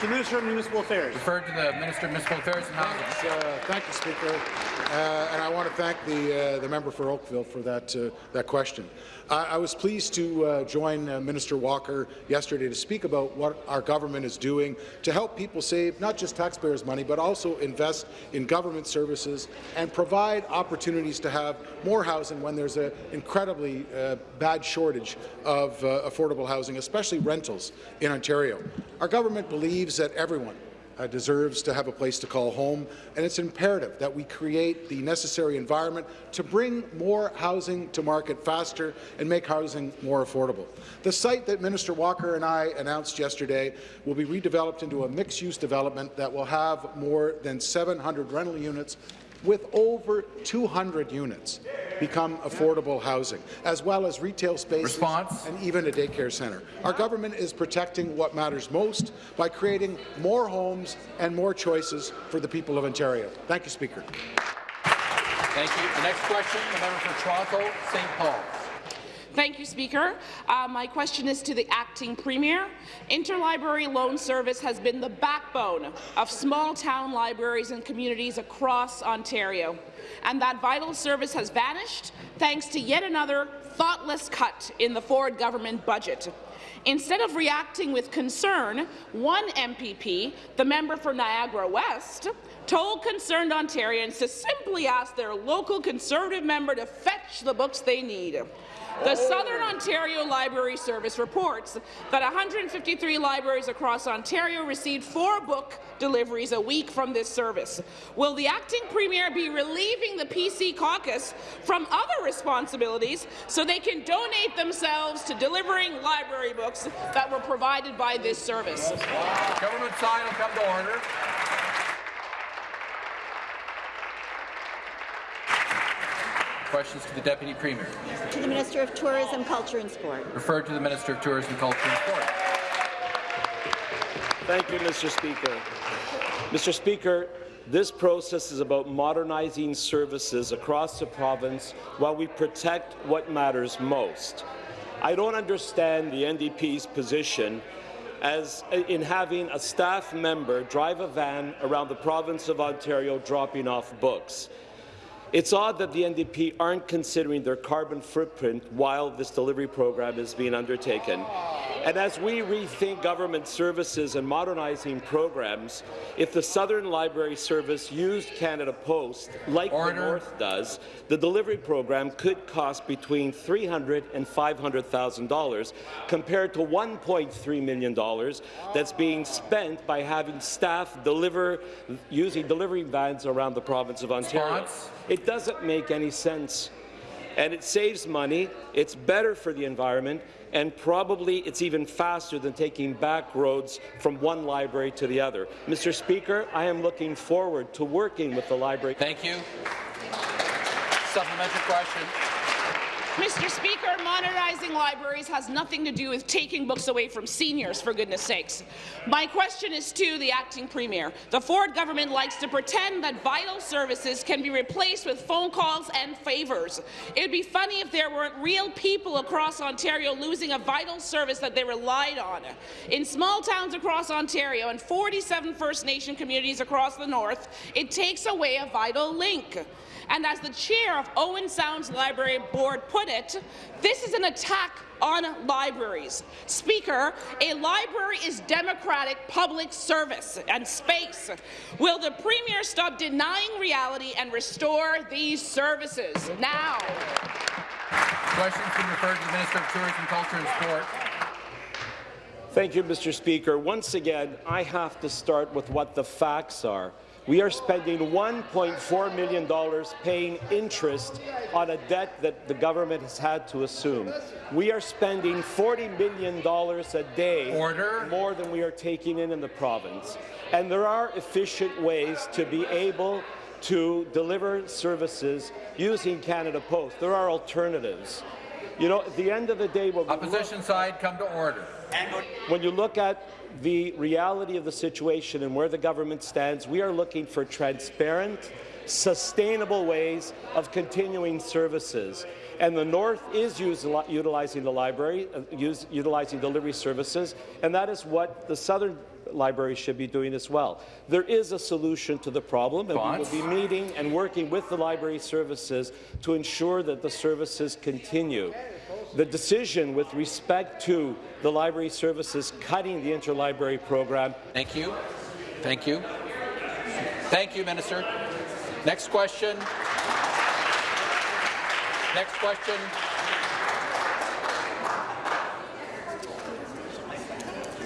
The Minister of Municipal Affairs. Referred to the Minister of Municipal Affairs and Housing. Uh, thank you, Speaker. Uh, and I want to thank the, uh, the member for Oakville for that, uh, that question. I, was pleased to uh, join uh, Minister Walker yesterday to speak about what our government is doing to help people save not just taxpayers' money, but also invest in government services and provide opportunities to have more housing when there's an incredibly uh, bad shortage of uh, affordable housing, especially rentals in Ontario. Our government believes that everyone uh, deserves to have a place to call home, and it's imperative that we create the necessary environment to bring more housing to market faster and make housing more affordable. The site that Minister Walker and I announced yesterday will be redeveloped into a mixed-use development that will have more than 700 rental units with over 200 units become affordable housing, as well as retail spaces Response. and even a daycare centre. Our government is protecting what matters most by creating more homes and more choices for the people of Ontario. Thank you, Speaker. Thank you. The next question, the member for Toronto, St. Paul. Thank you, Speaker. Uh, my question is to the acting premier. Interlibrary loan service has been the backbone of small-town libraries and communities across Ontario, and that vital service has vanished thanks to yet another thoughtless cut in the Ford government budget. Instead of reacting with concern, one MPP, the member for Niagara West, told concerned Ontarians to simply ask their local Conservative member to fetch the books they need. The Southern Ontario Library Service reports that 153 libraries across Ontario received four book deliveries a week from this service. Will the acting premier be relieving the PC caucus from other responsibilities so they can donate themselves to delivering library books that were provided by this service? Government side will come to order. Questions to the Deputy Premier. To the Minister of Tourism, Culture and Sport. Referred to the Minister of Tourism, Culture and Sport. Thank you, Mr. Speaker. Mr. Speaker, this process is about modernizing services across the province while we protect what matters most. I don't understand the NDP's position as in having a staff member drive a van around the province of Ontario dropping off books. It's odd that the NDP aren't considering their carbon footprint while this delivery program is being undertaken. And as we rethink government services and modernizing programs, if the Southern Library Service used Canada Post, like Order. the North does, the delivery program could cost between $300,000 and $500,000, compared to $1.3 million that's being spent by having staff deliver using delivery vans around the province of Ontario. Response? It doesn't make any sense. And it saves money, it's better for the environment, and probably it's even faster than taking back roads from one library to the other. Mr. Speaker, I am looking forward to working with the library. Thank you. Supplementary question. Mr. Speaker, modernizing libraries has nothing to do with taking books away from seniors, for goodness sakes. My question is to the acting premier. The Ford government likes to pretend that vital services can be replaced with phone calls and favours. It would be funny if there weren't real people across Ontario losing a vital service that they relied on. In small towns across Ontario and 47 First Nation communities across the north, it takes away a vital link. And as the chair of Owen Sounds Library Board put it, this is an attack on libraries. Speaker, a library is democratic public service and space. Will the Premier stop denying reality and restore these services now? Questions been referred to the Minister of Tourism, Culture and Sport. Thank you, Mr. Speaker. Once again, I have to start with what the facts are. We are spending $1.4 million paying interest on a debt that the government has had to assume. We are spending $40 million a day Order. more than we are taking in in the province. And there are efficient ways to be able to deliver services using Canada Post. There are alternatives. You know, at the end of the day, what we look- Opposition side, come to order. When you look at the reality of the situation and where the government stands, we are looking for transparent, sustainable ways of continuing services. And the North is utilizing the library, uh, use, utilizing delivery services, and that is what the Southern libraries should be doing as well. There is a solution to the problem, and Bonds. we will be meeting and working with the library services to ensure that the services continue. The decision with respect to the library services cutting the interlibrary program. Thank you. Thank you. Thank you, Minister. Next question. Next question.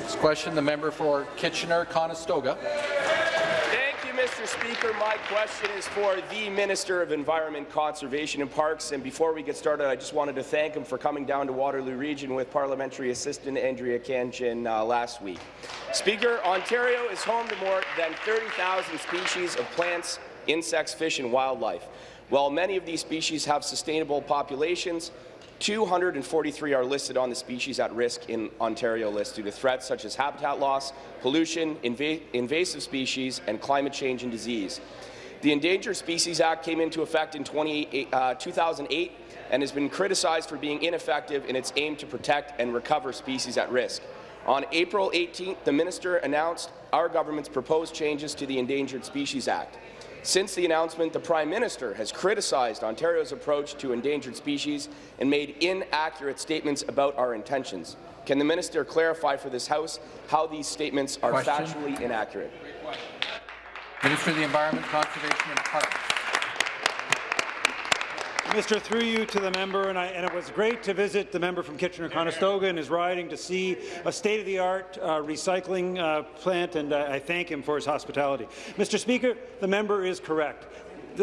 Next question, the member for Kitchener-Conestoga. Mr. Speaker. My question is for the Minister of Environment, Conservation and Parks. And before we get started, I just wanted to thank him for coming down to Waterloo Region with Parliamentary Assistant Andrea Khanjin uh, last week. Speaker, Ontario is home to more than 30,000 species of plants, insects, fish and wildlife. While many of these species have sustainable populations, 243 are listed on the species at risk in Ontario list due to threats such as habitat loss, pollution, inva invasive species, and climate change and disease. The Endangered Species Act came into effect in 20, uh, 2008 and has been criticized for being ineffective in its aim to protect and recover species at risk. On April 18th, the minister announced our government's proposed changes to the Endangered Species Act. Since the announcement, the Prime Minister has criticized Ontario's approach to endangered species and made inaccurate statements about our intentions. Can the minister clarify for this House how these statements are Question. factually inaccurate? Minister of the Environment, Conservation and Parks. Mr. Through you to the member, and, I, and, it was great to visit the member from Kitchener-Conestoga and his riding to see a state-of-the-art uh, recycling uh, plant, and uh, I thank him for his hospitality. Mr. Speaker, the member is correct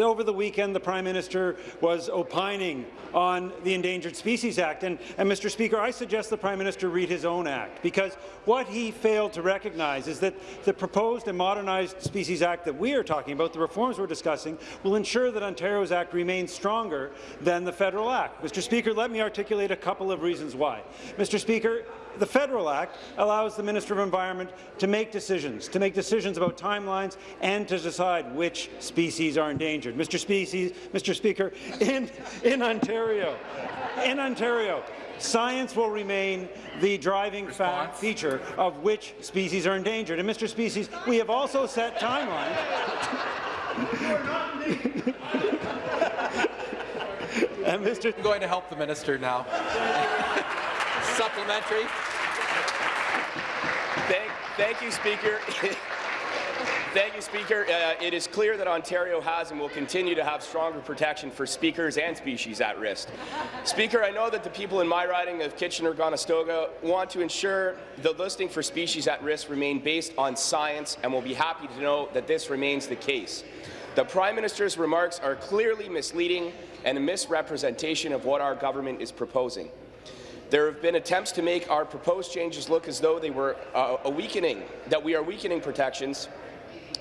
over the weekend, the Prime Minister was opining on the Endangered Species Act. And, and, Mr. Speaker, I suggest the Prime Minister read his own act, because what he failed to recognize is that the proposed and modernized Species Act that we are talking about, the reforms we're discussing, will ensure that Ontario's Act remains stronger than the federal Act. Mr. Speaker, let me articulate a couple of reasons why. Mr. Speaker, the Federal Act allows the Minister of Environment to make decisions, to make decisions about timelines and to decide which species are endangered. Mr. Species, Mr. Speaker, in, in Ontario, in Ontario, science will remain the driving fact feature of which species are endangered. And Mr. Species, we have also set timelines. and Mr. I'm going to help the minister now. Supplementary. Thank, thank you, Speaker. Thank you, Speaker. Uh, it is clear that Ontario has and will continue to have stronger protection for speakers and species at risk. Speaker, I know that the people in my riding of Kitchener-Conestoga want to ensure the listing for species at risk remain based on science and will be happy to know that this remains the case. The Prime Minister's remarks are clearly misleading and a misrepresentation of what our government is proposing. There have been attempts to make our proposed changes look as though they were uh, a weakening, that we are weakening protections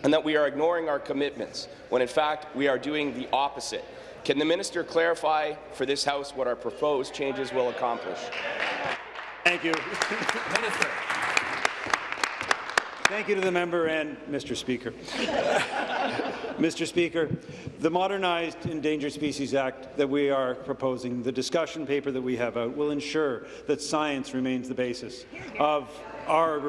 and that we are ignoring our commitments, when in fact we are doing the opposite. Can the minister clarify for this House what our proposed changes will accomplish? Thank you. Minister. Thank you to the member and Mr. Speaker. Mr. Speaker, the modernized Endangered Species Act that we are proposing, the discussion paper that we have out, will ensure that science remains the basis of our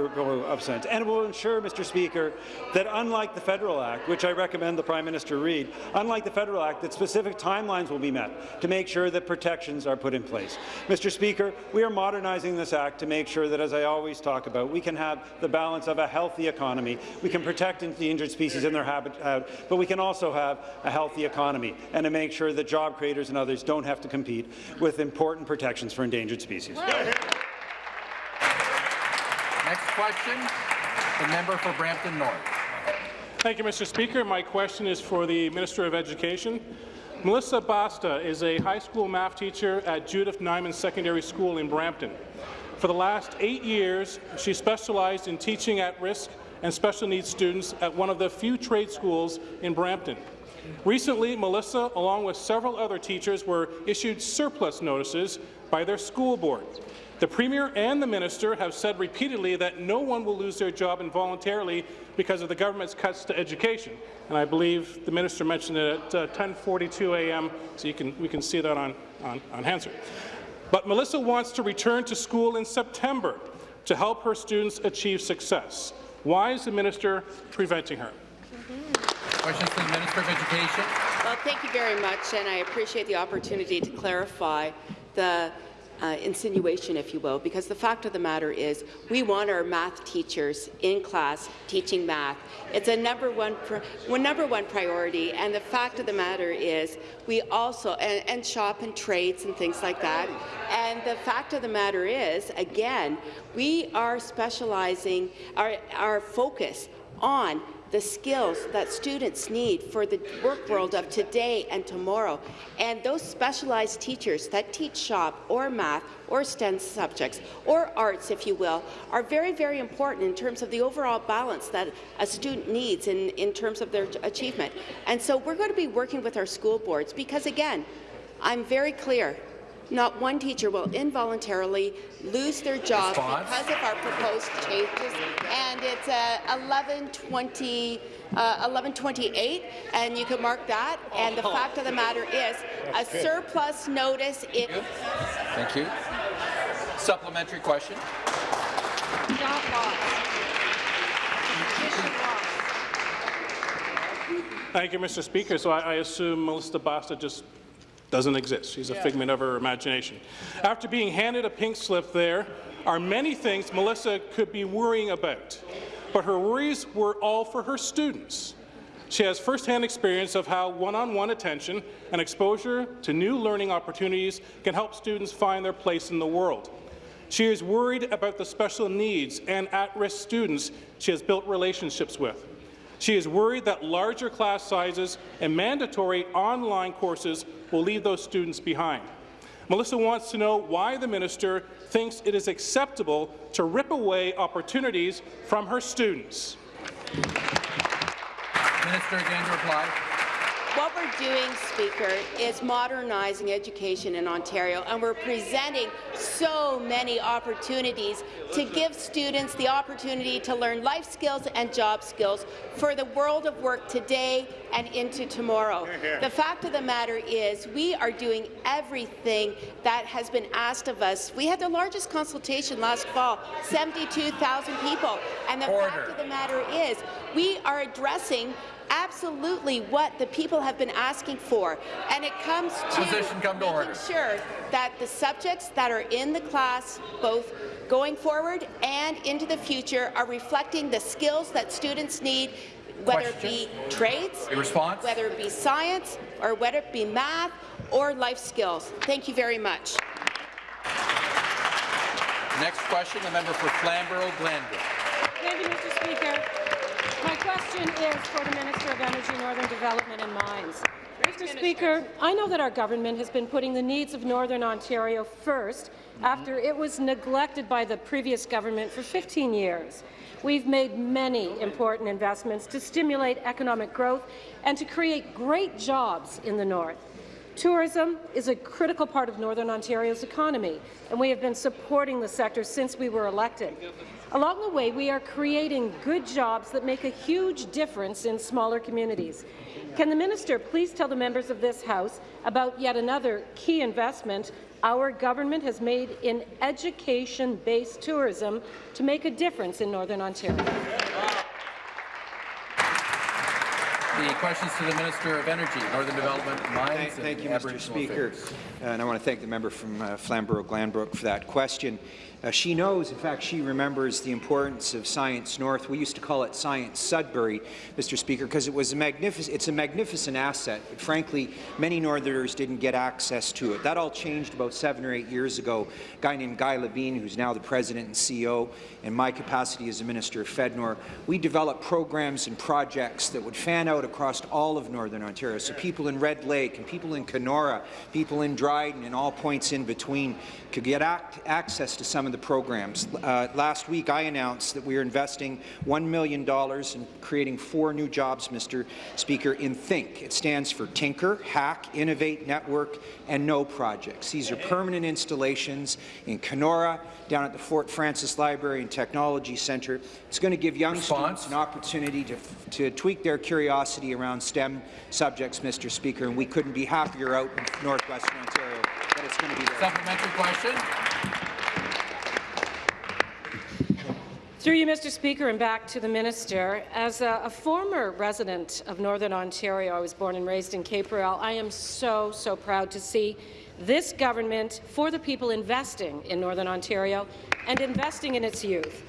of science. And it will ensure, Mr. Speaker, that unlike the Federal Act, which I recommend the Prime Minister read, unlike the Federal Act, that specific timelines will be met to make sure that protections are put in place. Mr. Speaker, we are modernizing this Act to make sure that, as I always talk about, we can have the balance of a healthy economy. We can protect endangered species in their habitat, but we can also have a healthy economy and to make sure that job creators and others don't have to compete with important protections for endangered species. Next question, the member for Brampton North. Thank you, Mr. Speaker. My question is for the Minister of Education. Melissa Basta is a high school math teacher at Judith Nyman Secondary School in Brampton. For the last eight years, she specialized in teaching at-risk and special needs students at one of the few trade schools in Brampton. Recently, Melissa, along with several other teachers, were issued surplus notices by their school board. The Premier and the Minister have said repeatedly that no one will lose their job involuntarily because of the government's cuts to education. And I believe the Minister mentioned it at uh, 10.42 a.m., so you can, we can see that on, on, on Hansard. But Melissa wants to return to school in September to help her students achieve success. Why is the minister preventing her? Questions to the Minister of Education. Well, thank you very much, and I appreciate the opportunity to clarify the uh, insinuation, if you will, because the fact of the matter is we want our math teachers in class teaching math. It's a number one, one number one priority, and the fact of the matter is we also, and, and shop and trades and things like that, and the fact of the matter is, again, we are specializing our, our focus on the skills that students need for the work world of today and tomorrow. And those specialized teachers that teach shop or math or STEM subjects or arts, if you will, are very, very important in terms of the overall balance that a student needs in, in terms of their achievement. And so we're going to be working with our school boards because, again, I'm very clear not one teacher will involuntarily lose their job Response. because of our proposed changes. And it's uh, 1120. Uh, 1128, and you can mark that. And the fact of the matter is, a surplus notice. It Thank you. Supplementary question. Thank you, Mr. Speaker. So I, I assume Melissa Basta just doesn't exist. She's a figment of her imagination. After being handed a pink slip there are many things Melissa could be worrying about, but her worries were all for her students. She has firsthand experience of how one-on-one -on -one attention and exposure to new learning opportunities can help students find their place in the world. She is worried about the special needs and at-risk students she has built relationships with. She is worried that larger class sizes and mandatory online courses will leave those students behind. Melissa wants to know why the minister thinks it is acceptable to rip away opportunities from her students. Minister again to reply. What we're doing, Speaker, is modernizing education in Ontario, and we're presenting so many opportunities to give students the opportunity to learn life skills and job skills for the world of work today and into tomorrow. The fact of the matter is we are doing everything that has been asked of us. We had the largest consultation last fall, 72,000 people, and the Order. fact of the matter is we are addressing absolutely what the people have been asking for, and it comes to Position come to making order. sure that the subjects that are in the class, both going forward and into the future, are reflecting the skills that students need, whether it be trades, A response? whether it be science, or whether it be math or life skills. Thank you very much. Next question, the member for Flamborough-Glanbrook. Thank you, Mr. Speaker. My question is for the Minister of Energy, Northern Development and Mines. Mr. Speaker, I know that our government has been putting the needs of Northern Ontario first mm-hmm. after it was neglected by the previous government for 15 years. We've made many important investments to stimulate economic growth and to create great jobs in the North. Tourism is a critical part of Northern Ontario's economy, and we have been supporting the sector since we were elected. Along the way, we are creating good jobs that make a huge difference in smaller communities. Can the minister please tell the members of this House about yet another key investment our government has made in education-based tourism to make a difference in Northern Ontario? The questions to the Minister of Energy, Northern Development, Mines, Thank, thank and you, Mr. Aboriginal Speaker. Affairs. And I want to thank the member from uh, Flamborough-Glanbrook for that question. Uh, she knows, in fact, she remembers the importance of Science North. We used to call it Science Sudbury, Mr. Speaker, because it was a magnificent, it's a magnificent asset. But frankly, many Northerners didn't get access to it. That all changed about seven or eight years ago. A guy named Guy Labine, who's now the president and CEO, in my capacity as a minister of FedNor, we developed programs and projects that would fan out across all of Northern Ontario. So people in Red Lake and people in Kenora, people in Dryden and all points in between could get access to some of the programs. Uh, last week, I announced that we are investing $1 million in creating four new jobs, Mr. Speaker, in THINK. It stands for Tinker, Hack, Innovate, Network, and Know projects. These are permanent installations in Kenora, down at the Fort Frances Library and Technology Centre. It's going to give young students an opportunity to, to tweak their curiosity around STEM subjects, Mr. Speaker, and we couldn't be happier out in northwestern Ontario that it's going to be there. Supplementary question. Through you, Mr. Speaker, and back to the minister. As a, a, former resident of Northern Ontario, I was born and raised in Cape Royal, I am so, so proud to see this government, for the people, investing in Northern Ontario and investing in its youth.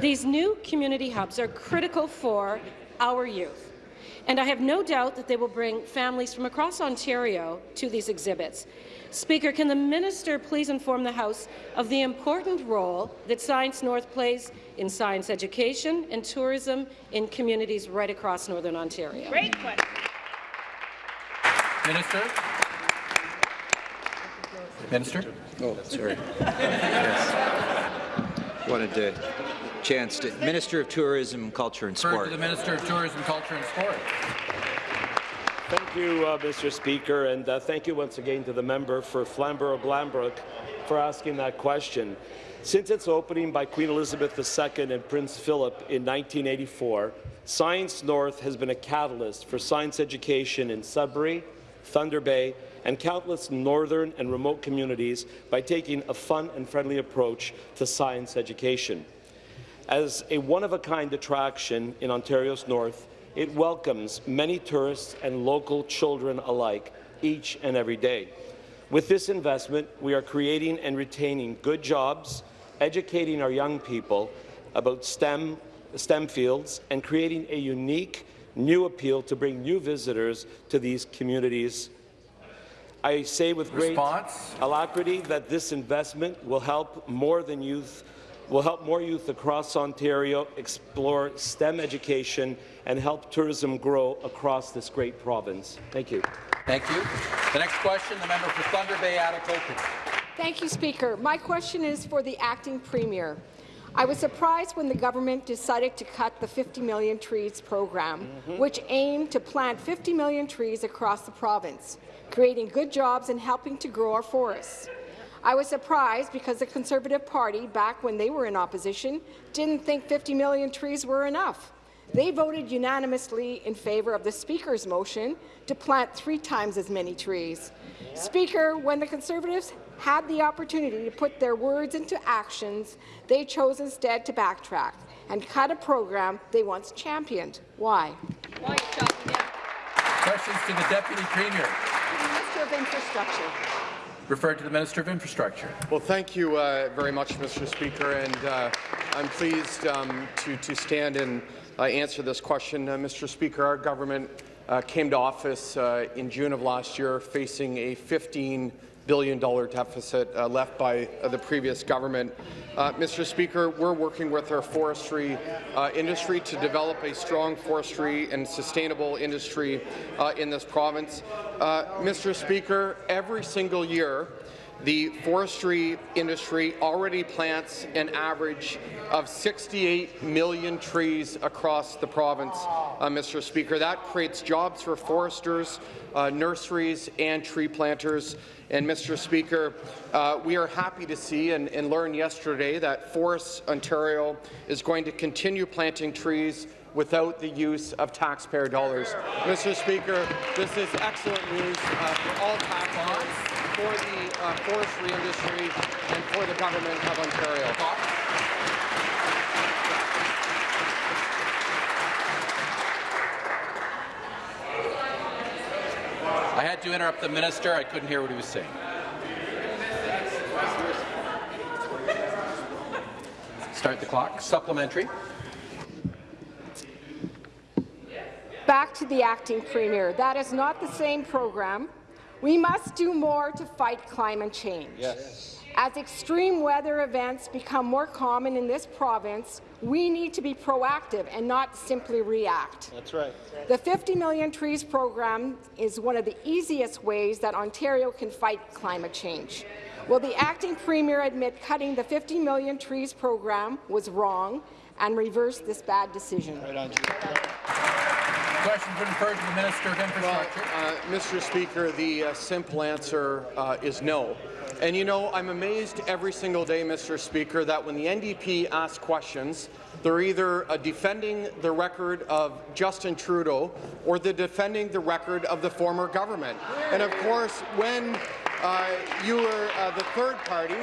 These new community hubs are critical for our youth, and I have no doubt that they will bring families from across Ontario to these exhibits. Speaker, can the minister please inform the House of the important role that Science North plays in science education and tourism in communities right across Northern Ontario? Great question. Minister. Minister. Oh, sorry. yes. Wanted to chance to Minister of Tourism, Culture and Sport. to the Minister of Tourism, Culture and Sport. Thank you, uh, Mr. Speaker, and uh, thank you once again to the member for Flamborough-Glanbrook for asking that question. Since its opening by Queen Elizabeth II and Prince Philip in 1984, Science North has been a catalyst for science education in Sudbury, Thunder Bay, and countless northern and remote communities by taking a fun and friendly approach to science education. As a one-of-a-kind attraction in Ontario's north, it welcomes many tourists and local children alike each and every day. With this investment, we are creating and retaining good jobs, educating our young people about STEM, STEM fields, and creating a unique new appeal to bring new visitors to these communities. I say with great Response? alacrity that this investment will help more than youth will help more youth across Ontario explore STEM education and help tourism grow across this great province. Thank you. Thank you. The next question, the member for Thunder Bay, Atikokan. Thank you, Speaker. My question is for the acting premier. I was surprised when the government decided to cut the 50 million trees program, mm -hmm. which aimed to plant 50 million trees across the province, creating good jobs and helping to grow our forests. I was surprised because the Conservative Party, back when they were in opposition, didn't think 50 million trees were enough. They voted unanimously in favour of the Speaker's motion to plant three times as many trees. Yeah. Speaker, when the Conservatives had the opportunity to put their words into actions, they chose instead to backtrack and cut a program they once championed. Why? Why Questions to the Deputy Premier. Minister of Infrastructure. Referred to the Minister of Infrastructure. Well, thank you uh, very much, Mr. Speaker, and uh, I'm pleased um, to, to stand and uh, answer this question. Uh, Mr. Speaker, our government uh, came to office uh, in June of last year facing a 15 billion dollar deficit uh, left by uh, the previous government. Uh, Mr. Speaker, we're working with our forestry uh, industry to develop a strong forestry and sustainable industry uh, in this province. Uh, Mr. Speaker, every single year, the forestry industry already plants an average of 68 million trees across the province, uh, Mr. Speaker. That creates jobs for foresters, uh, nurseries, and tree planters. And, Mr. Speaker, uh, we are happy to see and, and learn yesterday that Forests Ontario is going to continue planting trees without the use of taxpayer dollars. Mr. Speaker, this is excellent news uh, for all taxpayers, for the uh, forestry industry, and for the government of Ontario. I had to interrupt the minister. I couldn't hear what he was saying. Start the clock. Supplementary. Back to the acting premier. That is not the same program. We must do more to fight climate change. Yes. As extreme weather events become more common in this province, we need to be proactive and not simply react. That's right. The 50 Million Trees program is one of the easiest ways that Ontario can fight climate change. Will the acting premier admit cutting the 50 Million Trees program was wrong and reverse this bad decision? Right on, Question the Minister of Infrastructure. Well, uh, Mr. Speaker, the uh, simple answer uh, is no. And you know, I'm amazed every single day, Mr. Speaker, that when the NDP asks questions, they're either uh, defending the record of Justin Trudeau or they're defending the record of the former government. And of course, when uh, you were uh, the third party,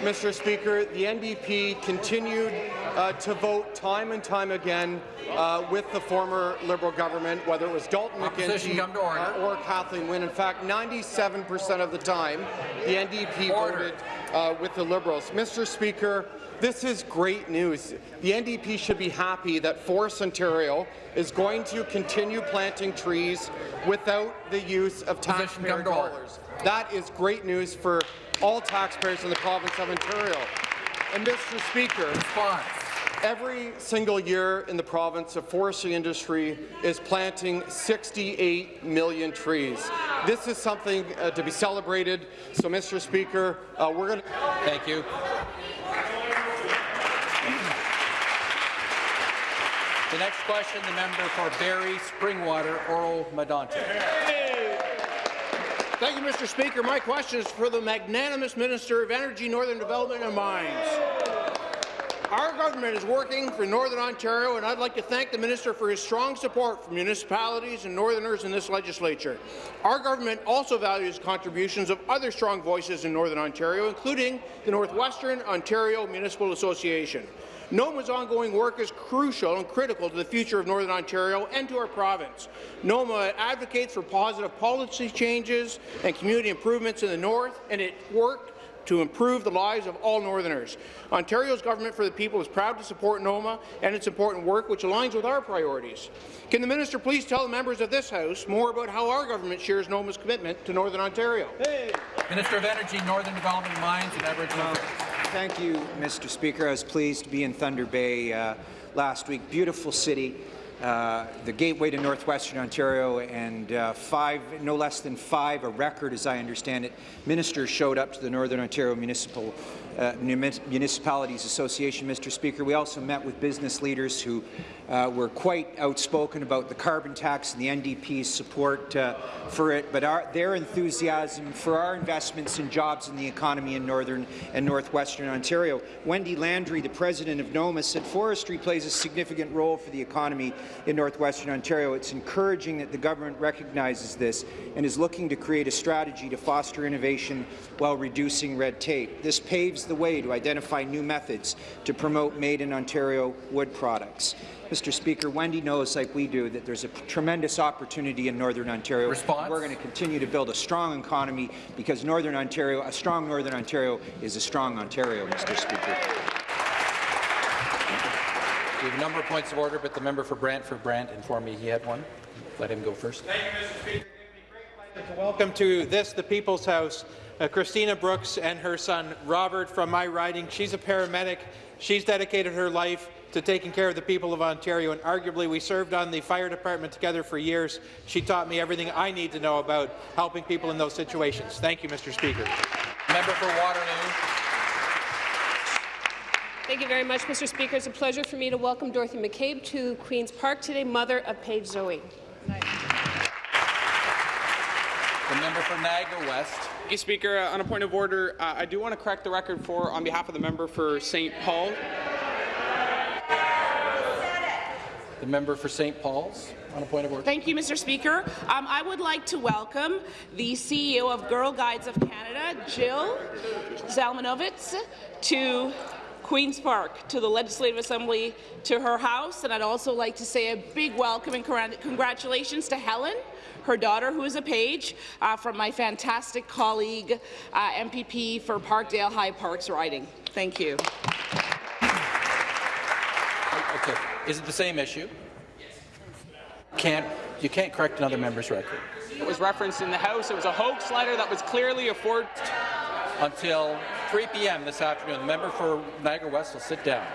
Mr. Speaker. The NDP continued uh, to vote time and time again uh, with the former Liberal government, whether it was Dalton McGuinty order. uh, or Kathleen Wynne. In fact, 97% of the time, the NDP voted uh, with the Liberals. Mr. Speaker, this is great news. The NDP should be happy that Forest Ontario is going to continue planting trees without the use of taxpayer dollars. That is great news for all taxpayers in the province of Ontario. And Mr. Speaker, every single year in the province, the forestry industry is planting 68 million trees. This is something uh, to be celebrated. So, Mr. Speaker, uh, we're going to. Thank you. The next question, the member for Barrie, Springwater, Oro, Medonte. Thank you, Mr. Speaker. My question is for the magnanimous Minister of Energy, Northern Development and Mines. Our government is working for Northern Ontario, and I'd like to thank the minister for his strong support for municipalities and Northerners in this legislature. Our government also values contributions of other strong voices in Northern Ontario, including the Northwestern Ontario Municipal Association. NOMA's ongoing work is crucial and critical to the future of Northern Ontario and to our province. NOMA advocates for positive policy changes and community improvements in the north, and it worked to improve the lives of all Northerners. Ontario's Government for the People is proud to support NOMA and its important work, which aligns with our priorities. Can the minister please tell the members of this House more about how our government shares NOMA's commitment to Northern Ontario? Minister of Energy, Northern Development, Mines and Aboriginal Affairs. Thank you, Mr. Speaker. I was pleased to be in Thunder Bay uh, last week. Beautiful city, uh, the gateway to northwestern Ontario, and uh, five, no less than five, a record as I understand it, ministers showed up to the Northern Ontario Municipal uh, Municipalities Association, Mr. Speaker. We also met with business leaders who uh, were quite outspoken about the carbon tax and the NDP's support uh, for it, but our, their enthusiasm for our investments in jobs in the economy in Northern and Northwestern Ontario. Wendy Landry, the president of NOMA, said forestry plays a significant role for the economy in Northwestern Ontario. It's encouraging that the government recognizes this and is looking to create a strategy to foster innovation while reducing red tape. This paves the way to identify new methods to promote made-in-Ontario wood products. Mr. Speaker, Wendy knows, like we do, that there's a tremendous opportunity in Northern Ontario. Response? We're going to continue to build a strong economy because Northern Ontario, a strong Northern Ontario is a strong Ontario, Mr. Speaker. We have a number of points of order, but the member for Brantford Brant informed me he had one. Let him go first. Thank you, Mr. Speaker. Welcome to this, the People's House. Uh, Christina Brooks and her son Robert from my riding. She's a paramedic. She's dedicated her life to taking care of the people of Ontario, and arguably we served on the fire department together for years. She taught me everything I need to know about helping people in those situations. Thank you, Mr. Speaker. Member for Waterloo. Thank you very much, Mr. Speaker. It's a pleasure for me to welcome Dorothy McCabe to Queen's Park today, mother of Paige Zoe. The member for Niagara West. Thank you, Speaker. Uh, on a point of order, uh, I do want to correct the record for, on behalf of the member for St. Paul. The member for St. Paul's on a point of order. Thank you, Mr. Speaker. Um, I would like to welcome the CEO of Girl Guides of Canada, Jill Zelmanovits, to Queen's Park, to the Legislative Assembly, to her house, and I'd also like to say a big welcome and congratulations to Helen, her daughter, who is a page, uh, from my fantastic colleague, uh, MPP for Parkdale High Parks Riding. Thank you. Okay. Is it the same issue? Can't you can't correct another member's record. It was referenced in the House. It was a hoax letter that was clearly a forged. Until 3 p.m. this afternoon, the member for Niagara West will sit down.